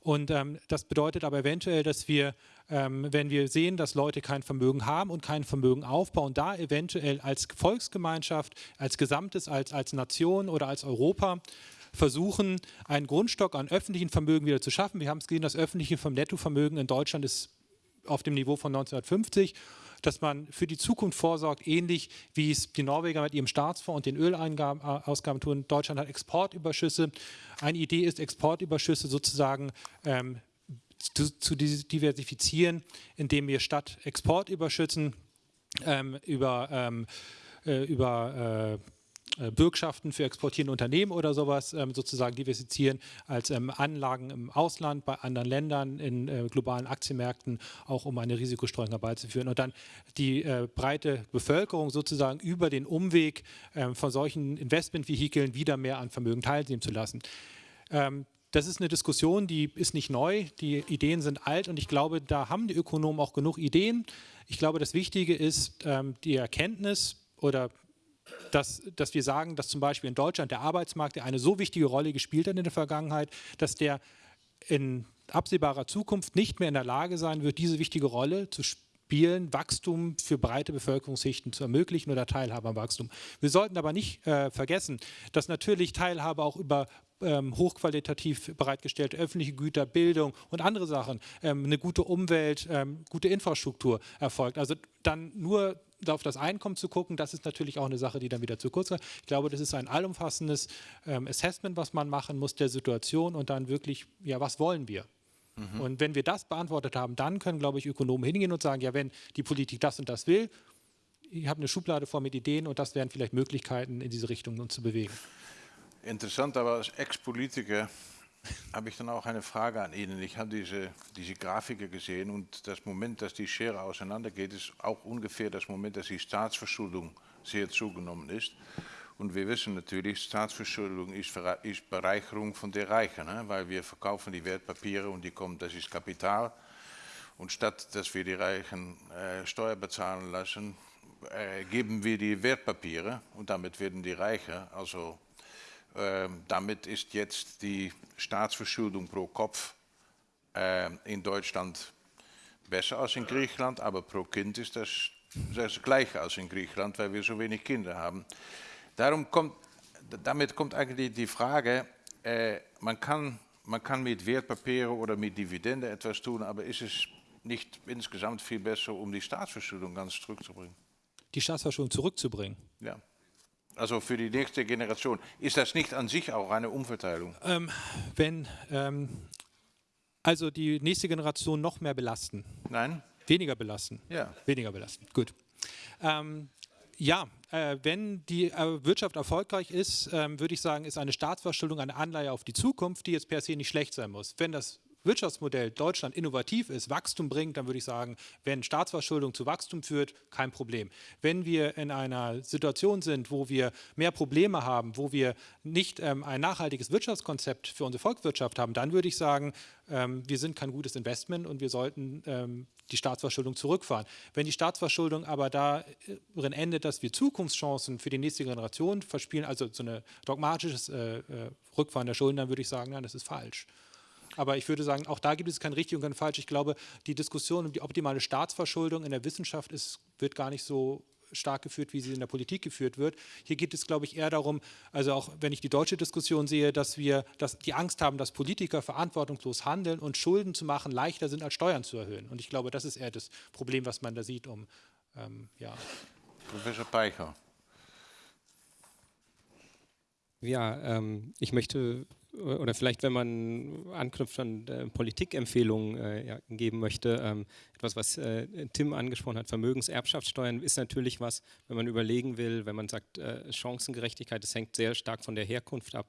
Und ähm, das bedeutet aber eventuell, dass wir, ähm, wenn wir sehen, dass Leute kein Vermögen haben und kein Vermögen aufbauen, da eventuell als Volksgemeinschaft, als Gesamtes, als, als Nation oder als Europa versuchen, einen Grundstock an öffentlichen Vermögen wieder zu schaffen. Wir haben es gesehen, das öffentliche Nettovermögen in Deutschland ist auf dem Niveau von 1950 dass man für die Zukunft vorsorgt, ähnlich wie es die Norweger mit ihrem Staatsfonds und den Ölausgaben tun. Deutschland hat Exportüberschüsse. Eine Idee ist, Exportüberschüsse sozusagen ähm, zu, zu, diversifizieren, indem wir statt Exportüberschüssen ähm, über, ähm, äh, über äh, äh, Bürgschaften für exportierende Unternehmen oder sowas ähm, sozusagen diversifizieren als ähm, Anlagen im Ausland, bei anderen Ländern, in äh, globalen Aktienmärkten, auch um eine Risikostreuung herbeizuführen und dann die äh, breite Bevölkerung sozusagen über den Umweg ähm, von solchen Investmentvehikeln wieder mehr an Vermögen teilnehmen zu lassen. Ähm, das ist eine Diskussion, die ist nicht neu, die Ideen sind alt und ich glaube, da haben die Ökonomen auch genug Ideen. Ich glaube, das Wichtige ist ähm, die Erkenntnis oder dass, dass wir sagen, dass zum Beispiel in Deutschland der Arbeitsmarkt, der eine so wichtige Rolle gespielt hat in der Vergangenheit, dass der in absehbarer Zukunft nicht mehr in der Lage sein wird, diese wichtige Rolle zu spielen, Wachstum für breite Bevölkerungsschichten zu ermöglichen oder Teilhabe am Wachstum. Wir sollten aber nicht äh, vergessen, dass natürlich Teilhabe auch über ähm, hochqualitativ bereitgestellte öffentliche Güter, Bildung und andere Sachen, ähm, eine gute Umwelt, ähm, gute Infrastruktur erfolgt. Also dann nur auf das Einkommen zu gucken, das ist natürlich auch eine Sache, die dann wieder zu kurz kommt. Ich glaube, das ist ein allumfassendes ähm, Assessment, was man machen muss der Situation und dann wirklich, ja, was wollen wir? Mhm. Und wenn wir das beantwortet haben, dann können, glaube ich, Ökonomen hingehen und sagen, ja, wenn die Politik das und das will, ich habe eine Schublade vor mit Ideen und das wären vielleicht Möglichkeiten, in diese Richtung uns zu bewegen. Interessant, aber als Ex-Politiker habe ich dann auch eine Frage an Ihnen. Ich habe diese, diese Grafiken gesehen und das Moment, dass die Schere auseinandergeht, ist auch ungefähr das Moment, dass die Staatsverschuldung sehr zugenommen ist. Und wir wissen natürlich, Staatsverschuldung ist, ist Bereicherung von den Reichen, ne? weil wir verkaufen die Wertpapiere und die kommen, das ist Kapital. Und statt dass wir die Reichen äh, Steuer bezahlen lassen, äh, geben wir die Wertpapiere und damit werden die Reicher, also damit ist jetzt die Staatsverschuldung pro Kopf äh, in Deutschland besser als in Griechenland, aber pro Kind ist das das gleiche als in Griechenland, weil wir so wenig Kinder haben. Darum kommt, damit kommt eigentlich die Frage, äh, man, kann, man kann mit Wertpapieren oder mit Dividenden etwas tun, aber ist es nicht insgesamt viel besser, um die Staatsverschuldung ganz zurückzubringen? Die Staatsverschuldung zurückzubringen? Ja. Also für die nächste Generation. Ist das nicht an sich auch eine Umverteilung? Ähm, wenn ähm, also die nächste Generation noch mehr belasten. Nein. Weniger belasten. Ja. Weniger belasten. Gut. Ähm, ja, äh, wenn die äh, Wirtschaft erfolgreich ist, ähm, würde ich sagen, ist eine Staatsverschuldung eine Anleihe auf die Zukunft, die jetzt per se nicht schlecht sein muss. Wenn das Wirtschaftsmodell Deutschland innovativ ist, Wachstum bringt, dann würde ich sagen, wenn Staatsverschuldung zu Wachstum führt, kein Problem. Wenn wir in einer Situation sind, wo wir mehr Probleme haben, wo wir nicht ähm, ein nachhaltiges Wirtschaftskonzept für unsere Volkswirtschaft haben, dann würde ich sagen, ähm, wir sind kein gutes Investment und wir sollten ähm, die Staatsverschuldung zurückfahren. Wenn die Staatsverschuldung aber darin endet, dass wir Zukunftschancen für die nächste Generation verspielen, also so ein dogmatisches äh, äh, Rückfahren der Schulden, dann würde ich sagen, nein, das ist falsch. Aber ich würde sagen, auch da gibt es kein richtig und kein falsch. Ich glaube, die Diskussion um die optimale Staatsverschuldung in der Wissenschaft ist, wird gar nicht so stark geführt, wie sie in der Politik geführt wird. Hier geht es, glaube ich, eher darum, also auch wenn ich die deutsche Diskussion sehe, dass wir dass die Angst haben, dass Politiker verantwortungslos handeln und Schulden zu machen leichter sind, als Steuern zu erhöhen. Und ich glaube, das ist eher das Problem, was man da sieht, um ähm, ja. Professor Peicher. Ja, ähm, ich möchte, oder vielleicht, wenn man anknüpft an äh, Politikempfehlungen äh, ja, geben möchte, ähm, etwas, was äh, Tim angesprochen hat, Vermögenserbschaftssteuern, ist natürlich was, wenn man überlegen will, wenn man sagt, äh, Chancengerechtigkeit, das hängt sehr stark von der Herkunft ab.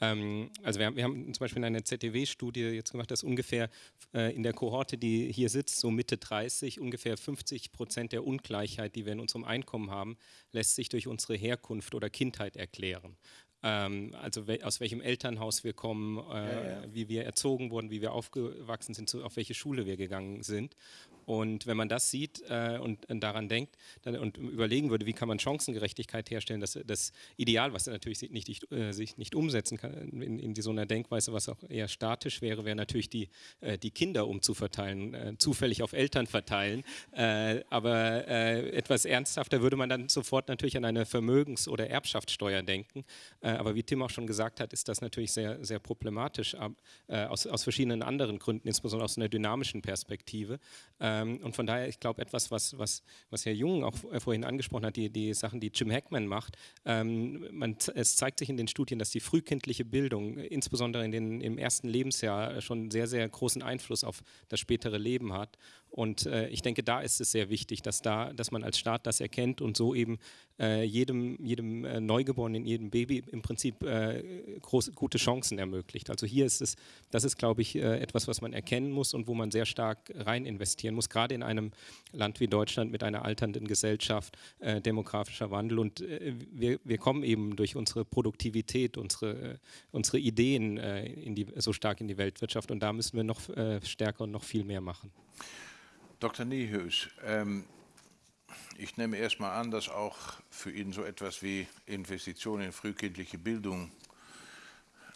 Ähm, also wir haben, wir haben, zum Beispiel eine ZDW-Studie jetzt gemacht, dass ungefähr äh, in der Kohorte, die hier sitzt, so Mitte 30, ungefähr 50 Prozent der Ungleichheit, die wir in unserem Einkommen haben, lässt sich durch unsere Herkunft oder Kindheit erklären ähm, also we aus welchem Elternhaus wir kommen, äh, ja, ja. wie wir erzogen wurden, wie wir aufgewachsen sind, zu, auf welche Schule wir gegangen sind. Und wenn man das sieht äh, und, und, daran denkt dann, und überlegen würde, wie kann man Chancengerechtigkeit herstellen, das, das Ideal, was natürlich nicht, äh, sich nicht umsetzen kann in, in so einer Denkweise, was auch eher statisch wäre, wäre natürlich die, äh, die Kinder umzuverteilen, äh, zufällig auf Eltern verteilen. Äh, aber äh, etwas ernsthafter würde man dann sofort natürlich an eine Vermögens- oder Erbschaftssteuer denken. aber wie Tim auch schon gesagt hat, ist das natürlich sehr, sehr problematisch aus, aus verschiedenen anderen Gründen, insbesondere aus einer dynamischen Perspektive. Ähm, und von daher, ich glaube, etwas, was, was, was Herr Jung auch äh, vorhin angesprochen hat, die, die Sachen, die Jim Hackman macht, ähm, man, es zeigt sich in den Studien, dass die frühkindliche Bildung, insbesondere in den, im ersten Lebensjahr, schon sehr, sehr großen Einfluss auf das spätere Leben hat. Und äh, ich denke, da ist es sehr wichtig, dass, da, dass man als Staat das erkennt und so eben äh, jedem, jedem äh, Neugeborenen, jedem Baby im Prinzip äh, groß, gute Chancen ermöglicht. Also hier ist es, das ist, glaube ich, äh, etwas, was man erkennen muss und wo man sehr stark rein investieren muss, gerade in einem Land wie Deutschland mit einer alternden Gesellschaft, äh, demografischer Wandel. Und wir, wir kommen eben durch unsere Produktivität, unsere, unsere Ideen in die, so stark in die Weltwirtschaft und da müssen wir noch stärker und noch viel mehr machen. Dr. Niehues, ähm, ich nehme erstmal an, dass auch für ihn so etwas wie Investitionen in frühkindliche Bildung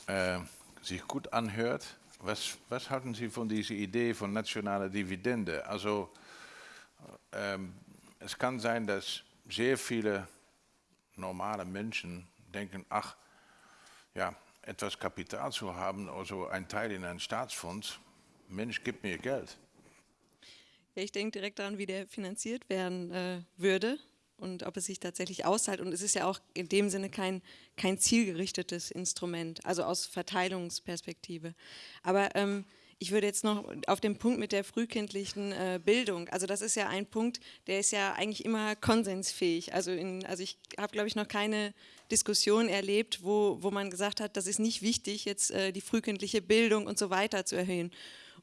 äh, sich gut anhört. Was, was, halten Sie von dieser Idee von nationaler Dividende? Also ähm, es kann sein, dass sehr viele normale Menschen denken, ach, ja, etwas Kapital zu haben, also ein Teil in einem Staatsfonds, Mensch, gib mir Geld. Ich denke direkt daran, wie der finanziert werden äh, würde und ob es sich tatsächlich auszahlt. Und es ist ja auch in dem Sinne kein, kein zielgerichtetes Instrument, also aus Verteilungsperspektive. Aber ähm, ich würde jetzt noch auf den Punkt mit der frühkindlichen äh, Bildung, also das ist ja ein Punkt, der ist ja eigentlich immer konsensfähig. Also, in, also ich habe, glaube ich, noch keine Diskussion erlebt, wo, wo man gesagt hat, das ist nicht wichtig, jetzt äh, die frühkindliche Bildung und so weiter zu erhöhen.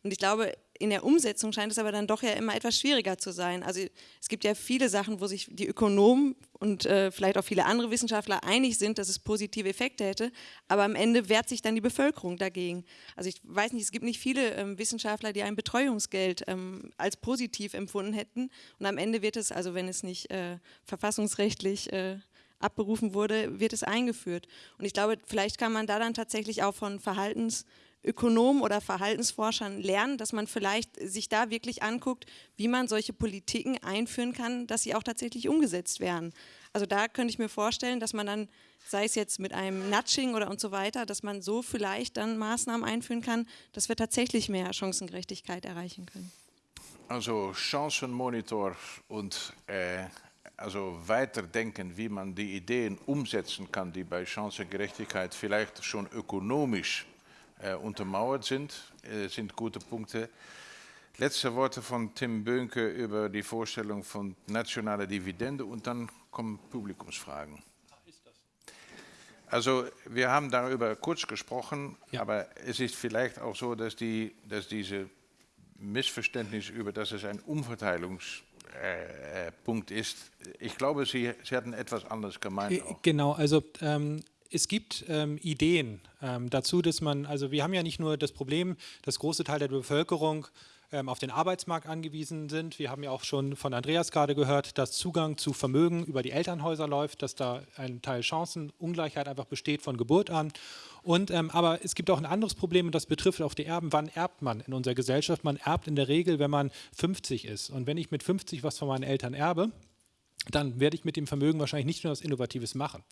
Und ich glaube, in der Umsetzung scheint es aber dann doch ja immer etwas schwieriger zu sein. Also es gibt ja viele Sachen, wo sich die Ökonomen und äh, vielleicht auch viele andere Wissenschaftler einig sind, dass es positive Effekte hätte, aber am Ende wehrt sich dann die Bevölkerung dagegen. Also ich weiß nicht, es gibt nicht viele ähm, Wissenschaftler, die ein Betreuungsgeld ähm, als positiv empfunden hätten und am Ende wird es, also wenn es nicht äh, verfassungsrechtlich äh, abberufen wurde, wird es eingeführt. Und ich glaube, vielleicht kann man da dann tatsächlich auch von Verhaltens- Ökonomen oder Verhaltensforschern lernen, dass man vielleicht sich da wirklich anguckt, wie man solche Politiken einführen kann, dass sie auch tatsächlich umgesetzt werden. Also da könnte ich mir vorstellen, dass man dann, sei es jetzt mit einem Nudging oder und so weiter, dass man so vielleicht dann Maßnahmen einführen kann, dass wir tatsächlich mehr Chancengerechtigkeit erreichen können. Also Chancenmonitor und äh, also weiterdenken, wie man die Ideen umsetzen kann, die bei Chancengerechtigkeit vielleicht schon ökonomisch äh, untermauert sind, äh, sind gute Punkte. Letzte Worte von Tim Bönke über die Vorstellung von nationaler Dividende und dann kommen Publikumsfragen. Also wir haben darüber kurz gesprochen, ja. aber es ist vielleicht auch so, dass, die, dass diese Missverständnis über, dass es ein Umverteilungspunkt äh, ist, ich glaube, Sie, Sie hatten etwas anderes gemeint. Auch. Genau, also ähm, es gibt ähm, Ideen ähm, dazu, dass man, also wir haben ja nicht nur das Problem, dass große Teile der Bevölkerung ähm, auf den Arbeitsmarkt angewiesen sind. Wir haben ja auch schon von Andreas gerade gehört, dass Zugang zu Vermögen über die Elternhäuser läuft, dass da ein Teil Chancenungleichheit einfach besteht von Geburt an. Und, ähm, aber es gibt auch ein anderes Problem und das betrifft auch die Erben. Wann erbt man in unserer Gesellschaft? Man erbt in der Regel, wenn man 50 ist. Und wenn ich mit 50 was von meinen Eltern erbe, dann werde ich mit dem Vermögen wahrscheinlich nicht nur was Innovatives machen.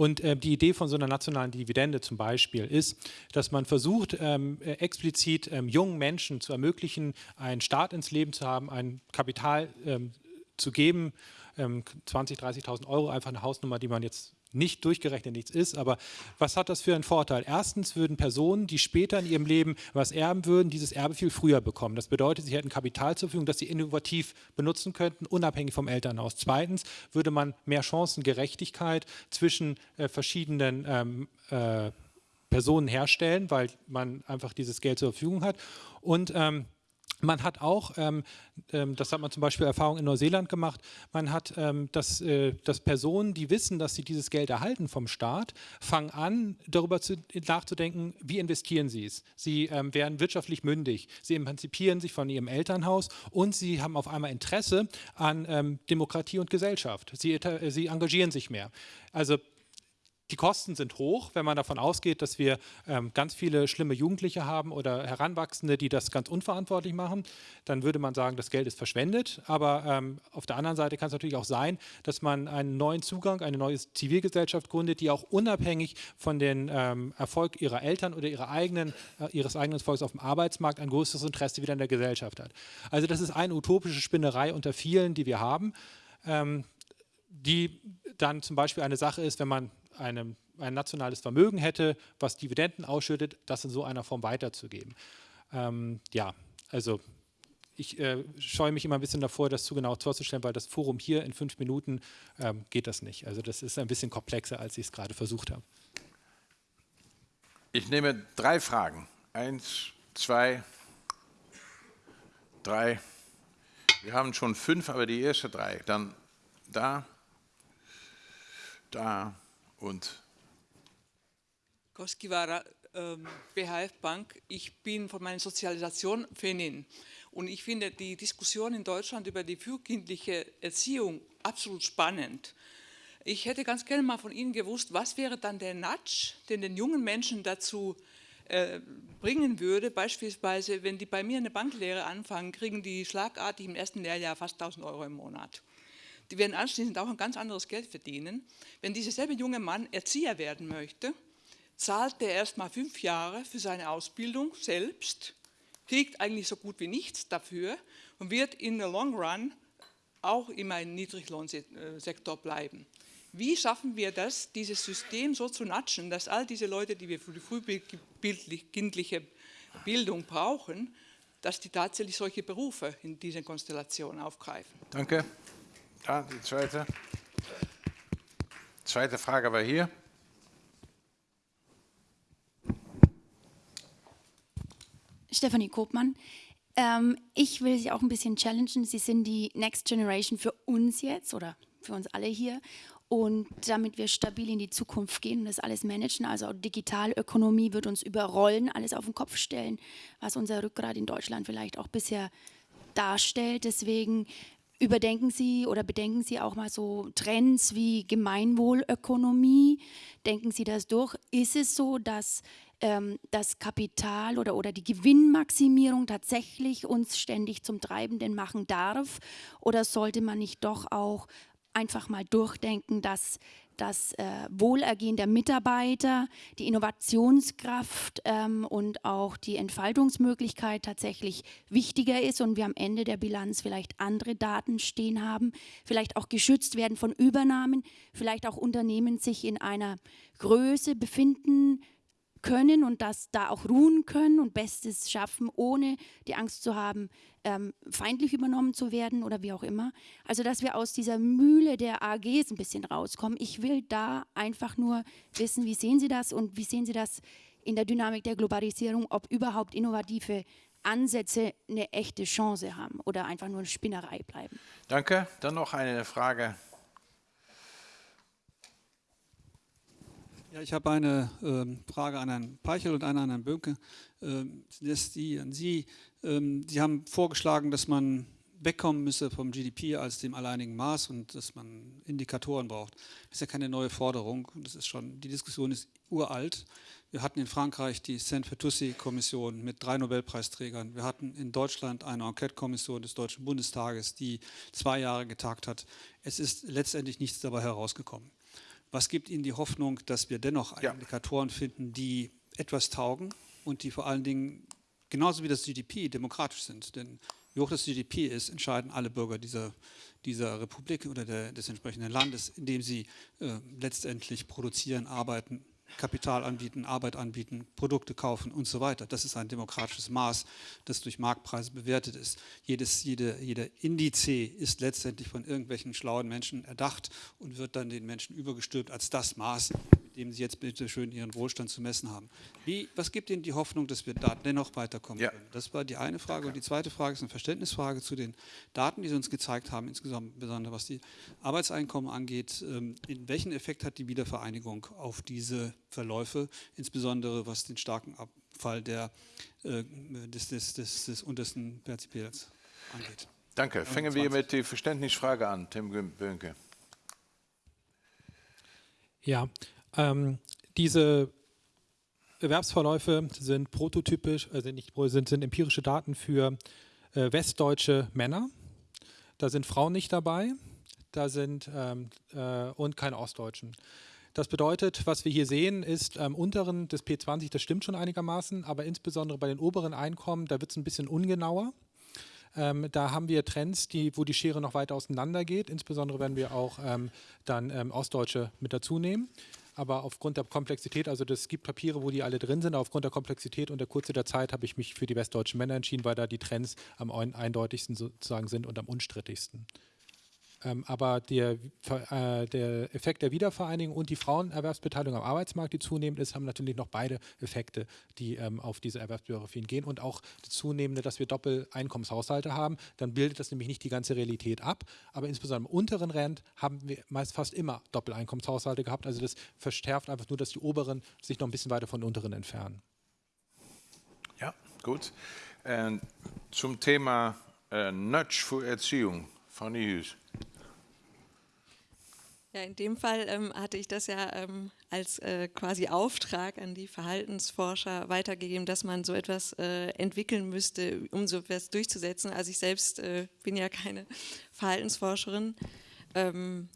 Und äh, die Idee von so einer nationalen Dividende zum Beispiel ist, dass man versucht, ähm, äh, explizit ähm, jungen Menschen zu ermöglichen, einen Start ins Leben zu haben, ein Kapital ähm, zu geben, 20.000, 30.000 Euro, einfach eine Hausnummer, die man jetzt nicht durchgerechnet nichts ist, aber was hat das für einen Vorteil? Erstens würden Personen, die später in ihrem Leben was erben würden, dieses Erbe viel früher bekommen. Das bedeutet, sie hätten Kapital zur Verfügung, das sie innovativ benutzen könnten, unabhängig vom Elternhaus. Zweitens würde man mehr Chancengerechtigkeit zwischen äh, verschiedenen ähm, äh, Personen herstellen, weil man einfach dieses Geld zur Verfügung hat. Und ähm, man hat auch, ähm, ähm, das hat man zum Beispiel Erfahrung in Neuseeland gemacht, man hat, ähm, dass, äh, dass, Personen, die wissen, dass sie dieses Geld erhalten vom Staat, fangen an, darüber zu, nachzudenken, wie investieren sie es. Sie ähm, werden wirtschaftlich mündig, sie emanzipieren sich von ihrem Elternhaus und sie haben auf einmal Interesse an ähm, Demokratie und Gesellschaft. Sie, äh, sie engagieren sich mehr. Also die Kosten sind hoch, wenn man davon ausgeht, dass wir ähm, ganz viele schlimme Jugendliche haben oder Heranwachsende, die das ganz unverantwortlich machen. Dann würde man sagen, das Geld ist verschwendet. Aber ähm, auf der anderen Seite kann es natürlich auch sein, dass man einen neuen Zugang, eine neue Zivilgesellschaft gründet, die auch unabhängig von dem ähm, Erfolg ihrer Eltern oder ihrer eigenen, äh, ihres eigenen Erfolgs auf dem Arbeitsmarkt ein größeres Interesse wieder in der Gesellschaft hat. Also das ist eine utopische Spinnerei unter vielen, die wir haben ähm, die dann zum Beispiel eine Sache ist, wenn man einem, ein nationales Vermögen hätte, was Dividenden ausschüttet, das in so einer Form weiterzugeben. Ähm, ja, also ich äh, scheue mich immer ein bisschen davor, das zu genau vorzustellen, weil das Forum hier in fünf Minuten ähm, geht das nicht. Also das ist ein bisschen komplexer, als ich es gerade versucht habe. Ich nehme drei Fragen. Eins, zwei, drei. Wir haben schon fünf, aber die erste drei. Dann da, da, und Koskiwara, ähm, BHF Bank. Ich bin von meiner Sozialisation Fenin. Und ich finde die Diskussion in Deutschland über die frühkindliche Erziehung absolut spannend. Ich hätte ganz gerne mal von Ihnen gewusst, was wäre dann der Nudge, den den jungen Menschen dazu äh, bringen würde, beispielsweise, wenn die bei mir eine Banklehre anfangen, kriegen die schlagartig im ersten Lehrjahr fast 1000 Euro im Monat die werden anschließend auch ein ganz anderes Geld verdienen. Wenn dieser selbe junge Mann Erzieher werden möchte, zahlt er erst mal fünf Jahre für seine Ausbildung selbst, kriegt eigentlich so gut wie nichts dafür und wird in the long run auch immer im Niedriglohnsektor bleiben. Wie schaffen wir das, dieses System so zu natschen, dass all diese Leute, die wir für die frühkindliche Bildung brauchen, dass die tatsächlich solche Berufe in dieser Konstellation aufgreifen? Danke. Ja, die zweite. Zweite Frage war hier. Stefanie Kopmann. Ähm, ich will Sie auch ein bisschen challengen. Sie sind die Next Generation für uns jetzt oder für uns alle hier. Und damit wir stabil in die Zukunft gehen und das alles managen, also Digitalökonomie wird uns überrollen, alles auf den Kopf stellen, was unser Rückgrat in Deutschland vielleicht auch bisher darstellt. Deswegen Überdenken Sie oder bedenken Sie auch mal so Trends wie Gemeinwohlökonomie? Denken Sie das durch? Ist es so, dass ähm, das Kapital oder, oder die Gewinnmaximierung tatsächlich uns ständig zum Treibenden machen darf? Oder sollte man nicht doch auch einfach mal durchdenken, dass das äh, Wohlergehen der Mitarbeiter, die Innovationskraft ähm, und auch die Entfaltungsmöglichkeit tatsächlich wichtiger ist und wir am Ende der Bilanz vielleicht andere Daten stehen haben, vielleicht auch geschützt werden von Übernahmen, vielleicht auch Unternehmen sich in einer Größe befinden, können und das da auch ruhen können und Bestes schaffen, ohne die Angst zu haben, ähm, feindlich übernommen zu werden oder wie auch immer. Also dass wir aus dieser Mühle der AGs ein bisschen rauskommen. Ich will da einfach nur wissen, wie sehen Sie das und wie sehen Sie das in der Dynamik der Globalisierung, ob überhaupt innovative Ansätze eine echte Chance haben oder einfach nur eine Spinnerei bleiben. Danke. Dann noch eine Frage Ja, ich habe eine ähm, Frage an Herrn Peichel und eine an Herrn Böhnke. Ähm, das die an Sie. Ähm, Sie haben vorgeschlagen, dass man wegkommen müsse vom GDP als dem alleinigen Maß und dass man Indikatoren braucht, ist ja keine neue Forderung. Das ist schon, die Diskussion ist uralt. Wir hatten in Frankreich die Saint-Fetoussi-Kommission mit drei Nobelpreisträgern. Wir hatten in Deutschland eine Enquete-Kommission des Deutschen Bundestages, die zwei Jahre getagt hat. Es ist letztendlich nichts dabei herausgekommen. Was gibt Ihnen die Hoffnung, dass wir dennoch ja. Indikatoren finden, die etwas taugen und die vor allen Dingen genauso wie das GDP demokratisch sind? Denn wie hoch das GDP ist, entscheiden alle Bürger dieser, dieser Republik oder der, des entsprechenden Landes, in dem sie äh, letztendlich produzieren, arbeiten Kapital anbieten, Arbeit anbieten, Produkte kaufen und so weiter. Das ist ein demokratisches Maß, das durch Marktpreise bewertet ist. Jedes, jede, jeder Indiz ist letztendlich von irgendwelchen schlauen Menschen erdacht und wird dann den Menschen übergestülpt als das Maß, dem sie jetzt bitte schön ihren Wohlstand zu messen haben. Wie, was gibt Ihnen die Hoffnung, dass wir da dennoch weiterkommen ja. können? Das war die eine Frage. Und die zweite Frage ist eine Verständnisfrage zu den Daten, die Sie uns gezeigt haben, insgesamt besonders was die Arbeitseinkommen angeht. Ähm, in welchen Effekt hat die Wiedervereinigung auf diese Verläufe, insbesondere was den starken Abfall der, äh, des, des, des, des untersten Perzipierens angeht. Danke. Fangen wir mit der Verständnisfrage an, Tim Bönke. Ja, ähm, diese Erwerbsverläufe sind prototypisch, also nicht, sind, sind empirische Daten für äh, westdeutsche Männer. Da sind Frauen nicht dabei, da sind ähm, äh, und keine Ostdeutschen. Das bedeutet, was wir hier sehen, ist am ähm, unteren des P20, das stimmt schon einigermaßen, aber insbesondere bei den oberen Einkommen, da wird es ein bisschen ungenauer. Ähm, da haben wir Trends, die, wo die Schere noch weiter auseinander geht. Insbesondere werden wir auch ähm, dann ähm, Ostdeutsche mit dazu nehmen. Aber aufgrund der Komplexität, also es gibt Papiere, wo die alle drin sind, aufgrund der Komplexität und der Kurze der Zeit habe ich mich für die westdeutschen Männer entschieden, weil da die Trends am eindeutigsten sozusagen sind und am unstrittigsten. Ähm, aber der, äh, der, Effekt der Wiedervereinigung und die Frauenerwerbsbeteiligung am Arbeitsmarkt, die zunehmend ist, haben natürlich noch beide Effekte, die ähm, auf diese Erwerbsbiografien gehen. Und auch das zunehmende, dass wir Doppeleinkommenshaushalte haben, dann bildet das nämlich nicht die ganze Realität ab. Aber insbesondere im unteren Rand haben wir meist fast immer Doppeleinkommenshaushalte gehabt. Also das verstärkt einfach nur, dass die oberen sich noch ein bisschen weiter von den unteren entfernen. Ja, gut. Und zum Thema äh, Nudge für Erziehung, Fanny Hughes. Ja, in dem Fall ähm, hatte ich das ja ähm, als äh, quasi Auftrag an die Verhaltensforscher weitergegeben, dass man so etwas äh, entwickeln müsste, um so etwas durchzusetzen. Also ich selbst äh, bin ja keine Verhaltensforscherin. Ähm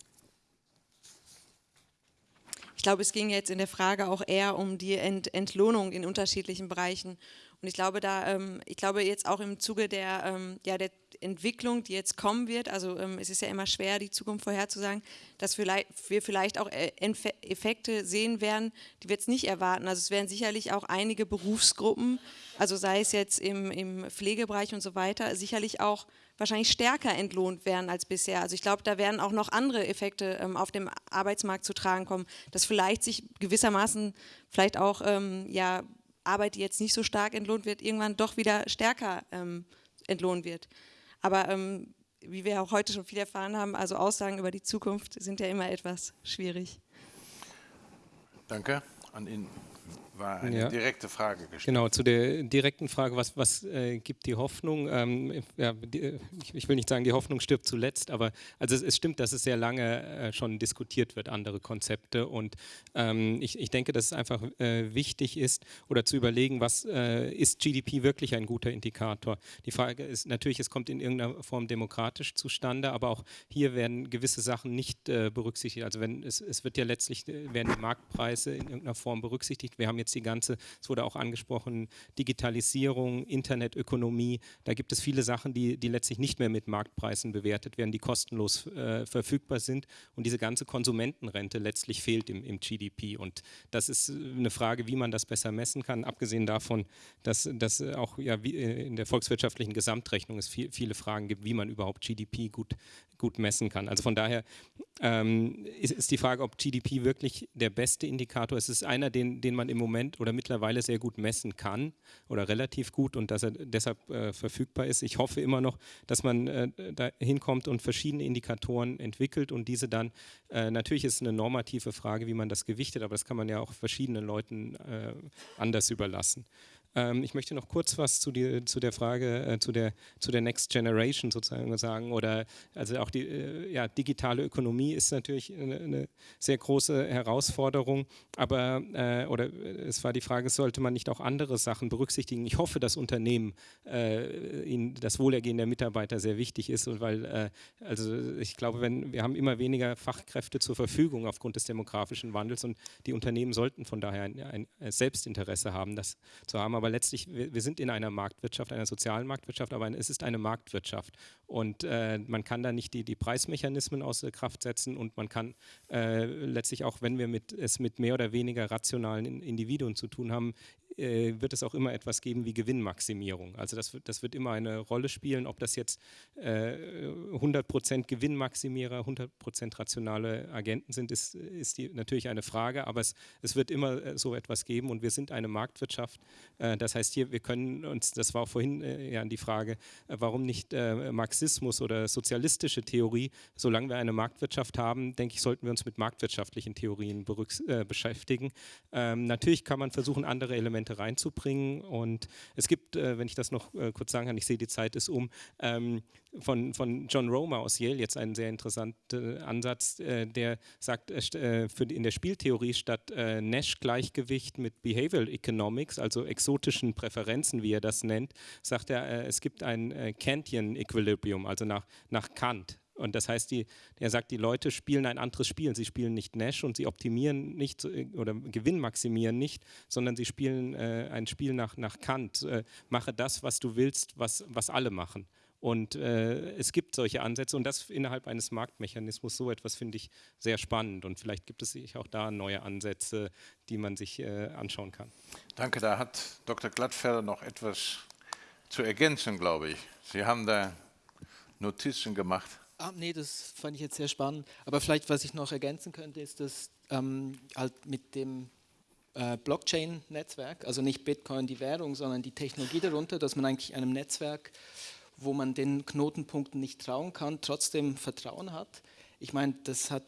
ich glaube, es ging jetzt in der Frage auch eher um die Ent Entlohnung in unterschiedlichen Bereichen. Und ich glaube, da, ähm, ich glaube jetzt auch im Zuge der, ähm, ja, der Entwicklung, die jetzt kommen wird, also ähm, es ist ja immer schwer, die Zukunft vorherzusagen, dass vielleicht, wir vielleicht auch äh, Effekte sehen werden, die wir jetzt nicht erwarten. Also es werden sicherlich auch einige Berufsgruppen, also sei es jetzt im, im Pflegebereich und so weiter, sicherlich auch wahrscheinlich stärker entlohnt werden als bisher. Also ich glaube, da werden auch noch andere Effekte ähm, auf dem Arbeitsmarkt zu tragen kommen, dass vielleicht sich gewissermaßen vielleicht auch ähm, ja, Arbeit, die jetzt nicht so stark entlohnt wird, irgendwann doch wieder stärker ähm, entlohnt wird. Aber ähm, wie wir auch heute schon viel erfahren haben, also Aussagen über die Zukunft sind ja immer etwas schwierig. Danke an Ihnen war eine ja. direkte Frage gestellt. Genau, zu der direkten Frage, was, was äh, gibt die Hoffnung? Ähm, ja, die, ich, will nicht sagen, die Hoffnung stirbt zuletzt, aber also es, es stimmt, dass es sehr lange äh, schon diskutiert wird, andere Konzepte. Und ähm, ich, ich denke, dass es einfach äh, wichtig ist, oder zu überlegen, was äh, ist GDP wirklich ein guter Indikator? Die Frage ist natürlich, es kommt in irgendeiner Form demokratisch zustande, aber auch hier werden gewisse Sachen nicht äh, berücksichtigt. Also wenn es, es wird ja letztlich, äh, werden die Marktpreise in irgendeiner Form berücksichtigt. Wir haben jetzt die ganze, es wurde auch angesprochen, Digitalisierung, Internetökonomie, da gibt es viele Sachen, die, die letztlich nicht mehr mit Marktpreisen bewertet werden, die kostenlos äh, verfügbar sind und diese ganze Konsumentenrente letztlich fehlt im, im GDP und das ist eine Frage, wie man das besser messen kann, abgesehen davon, dass, dass auch ja, äh, in der volkswirtschaftlichen Gesamtrechnung es viel, viele Fragen gibt, wie man überhaupt GDP gut, gut messen kann. Also von daher ähm, ist, ist, die Frage, ob GDP wirklich der beste Indikator ist. Es ist einer, den, den man im Moment oder mittlerweile sehr gut messen kann oder relativ gut und dass er deshalb äh, verfügbar ist. Ich hoffe immer noch, dass man äh, da hinkommt und verschiedene Indikatoren entwickelt und diese dann, äh, natürlich ist es eine normative Frage, wie man das gewichtet, aber das kann man ja auch verschiedenen Leuten äh, anders überlassen. Ähm, ich möchte noch kurz was zu, die, zu der Frage, äh, zu, der, zu der Next Generation sozusagen sagen. Oder also auch die äh, ja, digitale Ökonomie ist natürlich eine, eine sehr große Herausforderung. Aber äh, oder es war die Frage, sollte man nicht auch andere Sachen berücksichtigen? Ich hoffe, dass Unternehmen äh, ihnen das Wohlergehen der Mitarbeiter sehr wichtig ist. Und weil äh, also ich glaube, wenn wir haben immer weniger Fachkräfte zur Verfügung aufgrund des demografischen Wandels und die Unternehmen sollten von daher ein, ein Selbstinteresse haben, das zu haben. Aber aber letztlich, wir, wir, sind in einer Marktwirtschaft, einer sozialen Marktwirtschaft, aber es ist eine Marktwirtschaft. Und äh, man kann da nicht die, die Preismechanismen außer Kraft setzen und man kann äh, letztlich auch, wenn wir mit, es mit mehr oder weniger rationalen Individuen zu tun haben, äh, wird es auch immer etwas geben wie Gewinnmaximierung. Also das, das wird immer eine Rolle spielen, ob das jetzt äh, 100% Gewinnmaximierer, 100% rationale Agenten sind, ist, ist die, natürlich eine Frage, aber es, es wird immer äh, so etwas geben und wir sind eine Marktwirtschaft. Äh, das heißt hier, wir können uns, das war auch vorhin äh, ja die Frage, warum nicht Marxismus oder sozialistische Theorie, solange wir eine Marktwirtschaft haben, denke ich, sollten wir uns mit marktwirtschaftlichen Theorien beschäftigen. Ähm, natürlich kann man versuchen, andere Elemente Elemente reinzubringen. Und es gibt, äh, wenn ich das noch äh, kurz sagen kann, ich sehe, die Zeit ist um, ähm, von, von John Romer aus Yale jetzt einen sehr interessanten Ansatz, äh, der sagt, in der Spieltheorie statt Nash-Gleichgewicht mit Behavioral Economics, also exotischen Präferenzen, wie er das nennt, sagt er, es gibt ein Kantian Equilibrium, also nach, nach Kant. Und das heißt, die, er sagt, die Leute spielen ein anderes Spiel. Sie spielen nicht Nash und sie optimieren nicht oder gewinnmaximieren nicht, sondern sie spielen äh, ein Spiel nach, nach Kant. Äh, mache das, was du willst, was, was alle machen. Und äh, es gibt solche Ansätze und das innerhalb eines Marktmechanismus, so etwas finde ich sehr spannend. Und vielleicht gibt es sich auch da neue Ansätze, die man sich äh, anschauen kann. Danke, da hat Dr. Glattfelder noch etwas zu ergänzen, glaube ich. Sie haben da Notizen gemacht. Ah, nee, das fand ich jetzt sehr spannend. Aber vielleicht, was ich noch ergänzen könnte, ist, dass ähm, halt mit dem äh, Blockchain-Netzwerk, also nicht Bitcoin die Währung, sondern die Technologie darunter, dass man eigentlich einem Netzwerk, wo man den Knotenpunkten nicht trauen kann, trotzdem Vertrauen hat. Ich meine, das hat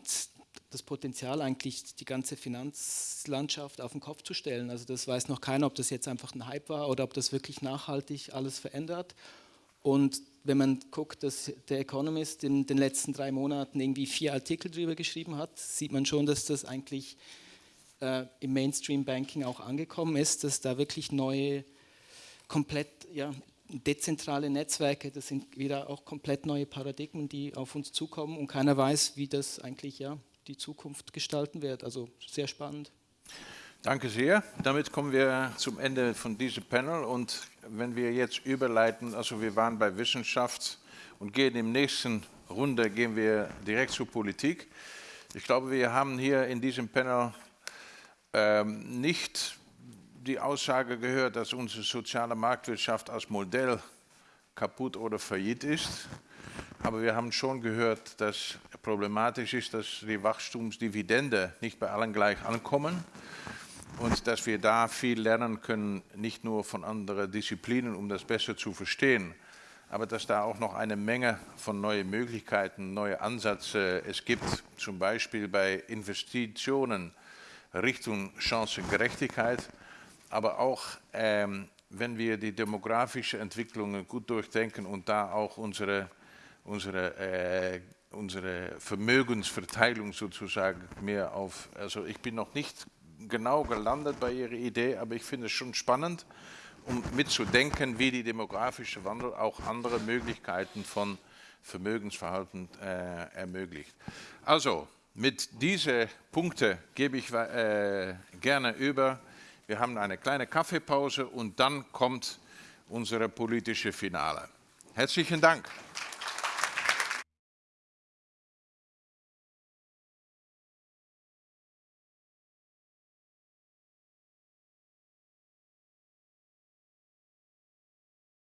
das Potenzial eigentlich die ganze Finanzlandschaft auf den Kopf zu stellen. Also das weiß noch keiner, ob das jetzt einfach ein Hype war oder ob das wirklich nachhaltig alles verändert. Und wenn man guckt, dass der Economist in den letzten drei Monaten irgendwie vier Artikel darüber geschrieben hat, sieht man schon, dass das eigentlich äh, im Mainstream-Banking auch angekommen ist, dass da wirklich neue, komplett ja, dezentrale Netzwerke, das sind wieder auch komplett neue Paradigmen, die auf uns zukommen und keiner weiß, wie das eigentlich ja, die Zukunft gestalten wird. Also sehr spannend. Danke sehr. Damit kommen wir zum Ende von diesem Panel. Und wenn wir jetzt überleiten, also wir waren bei Wissenschaft und gehen im nächsten Runde gehen wir direkt zur Politik. Ich glaube, wir haben hier in diesem Panel ähm, nicht die Aussage gehört, dass unsere soziale Marktwirtschaft als Modell kaputt oder verjährt ist. Aber wir haben schon gehört, dass problematisch ist, dass die Wachstumsdividende nicht bei allen gleich ankommen und dass wir da viel lernen können, nicht nur von anderen Disziplinen, um das besser zu verstehen, aber dass da auch noch eine Menge von neuen Möglichkeiten, neue Ansätze es gibt, zum Beispiel bei Investitionen Richtung Chancengerechtigkeit, aber auch ähm, wenn wir die demografische Entwicklungen gut durchdenken und da auch unsere, unsere, äh, unsere Vermögensverteilung sozusagen mehr auf, also ich bin noch nicht genau gelandet bei Ihrer Idee, aber ich finde es schon spannend, um mitzudenken, wie die demografische Wandel auch andere Möglichkeiten von Vermögensverhalten äh, ermöglicht. Also, mit diesen Punkten gebe ich äh, gerne über. Wir haben eine kleine Kaffeepause und dann kommt unsere politische Finale. Herzlichen Dank.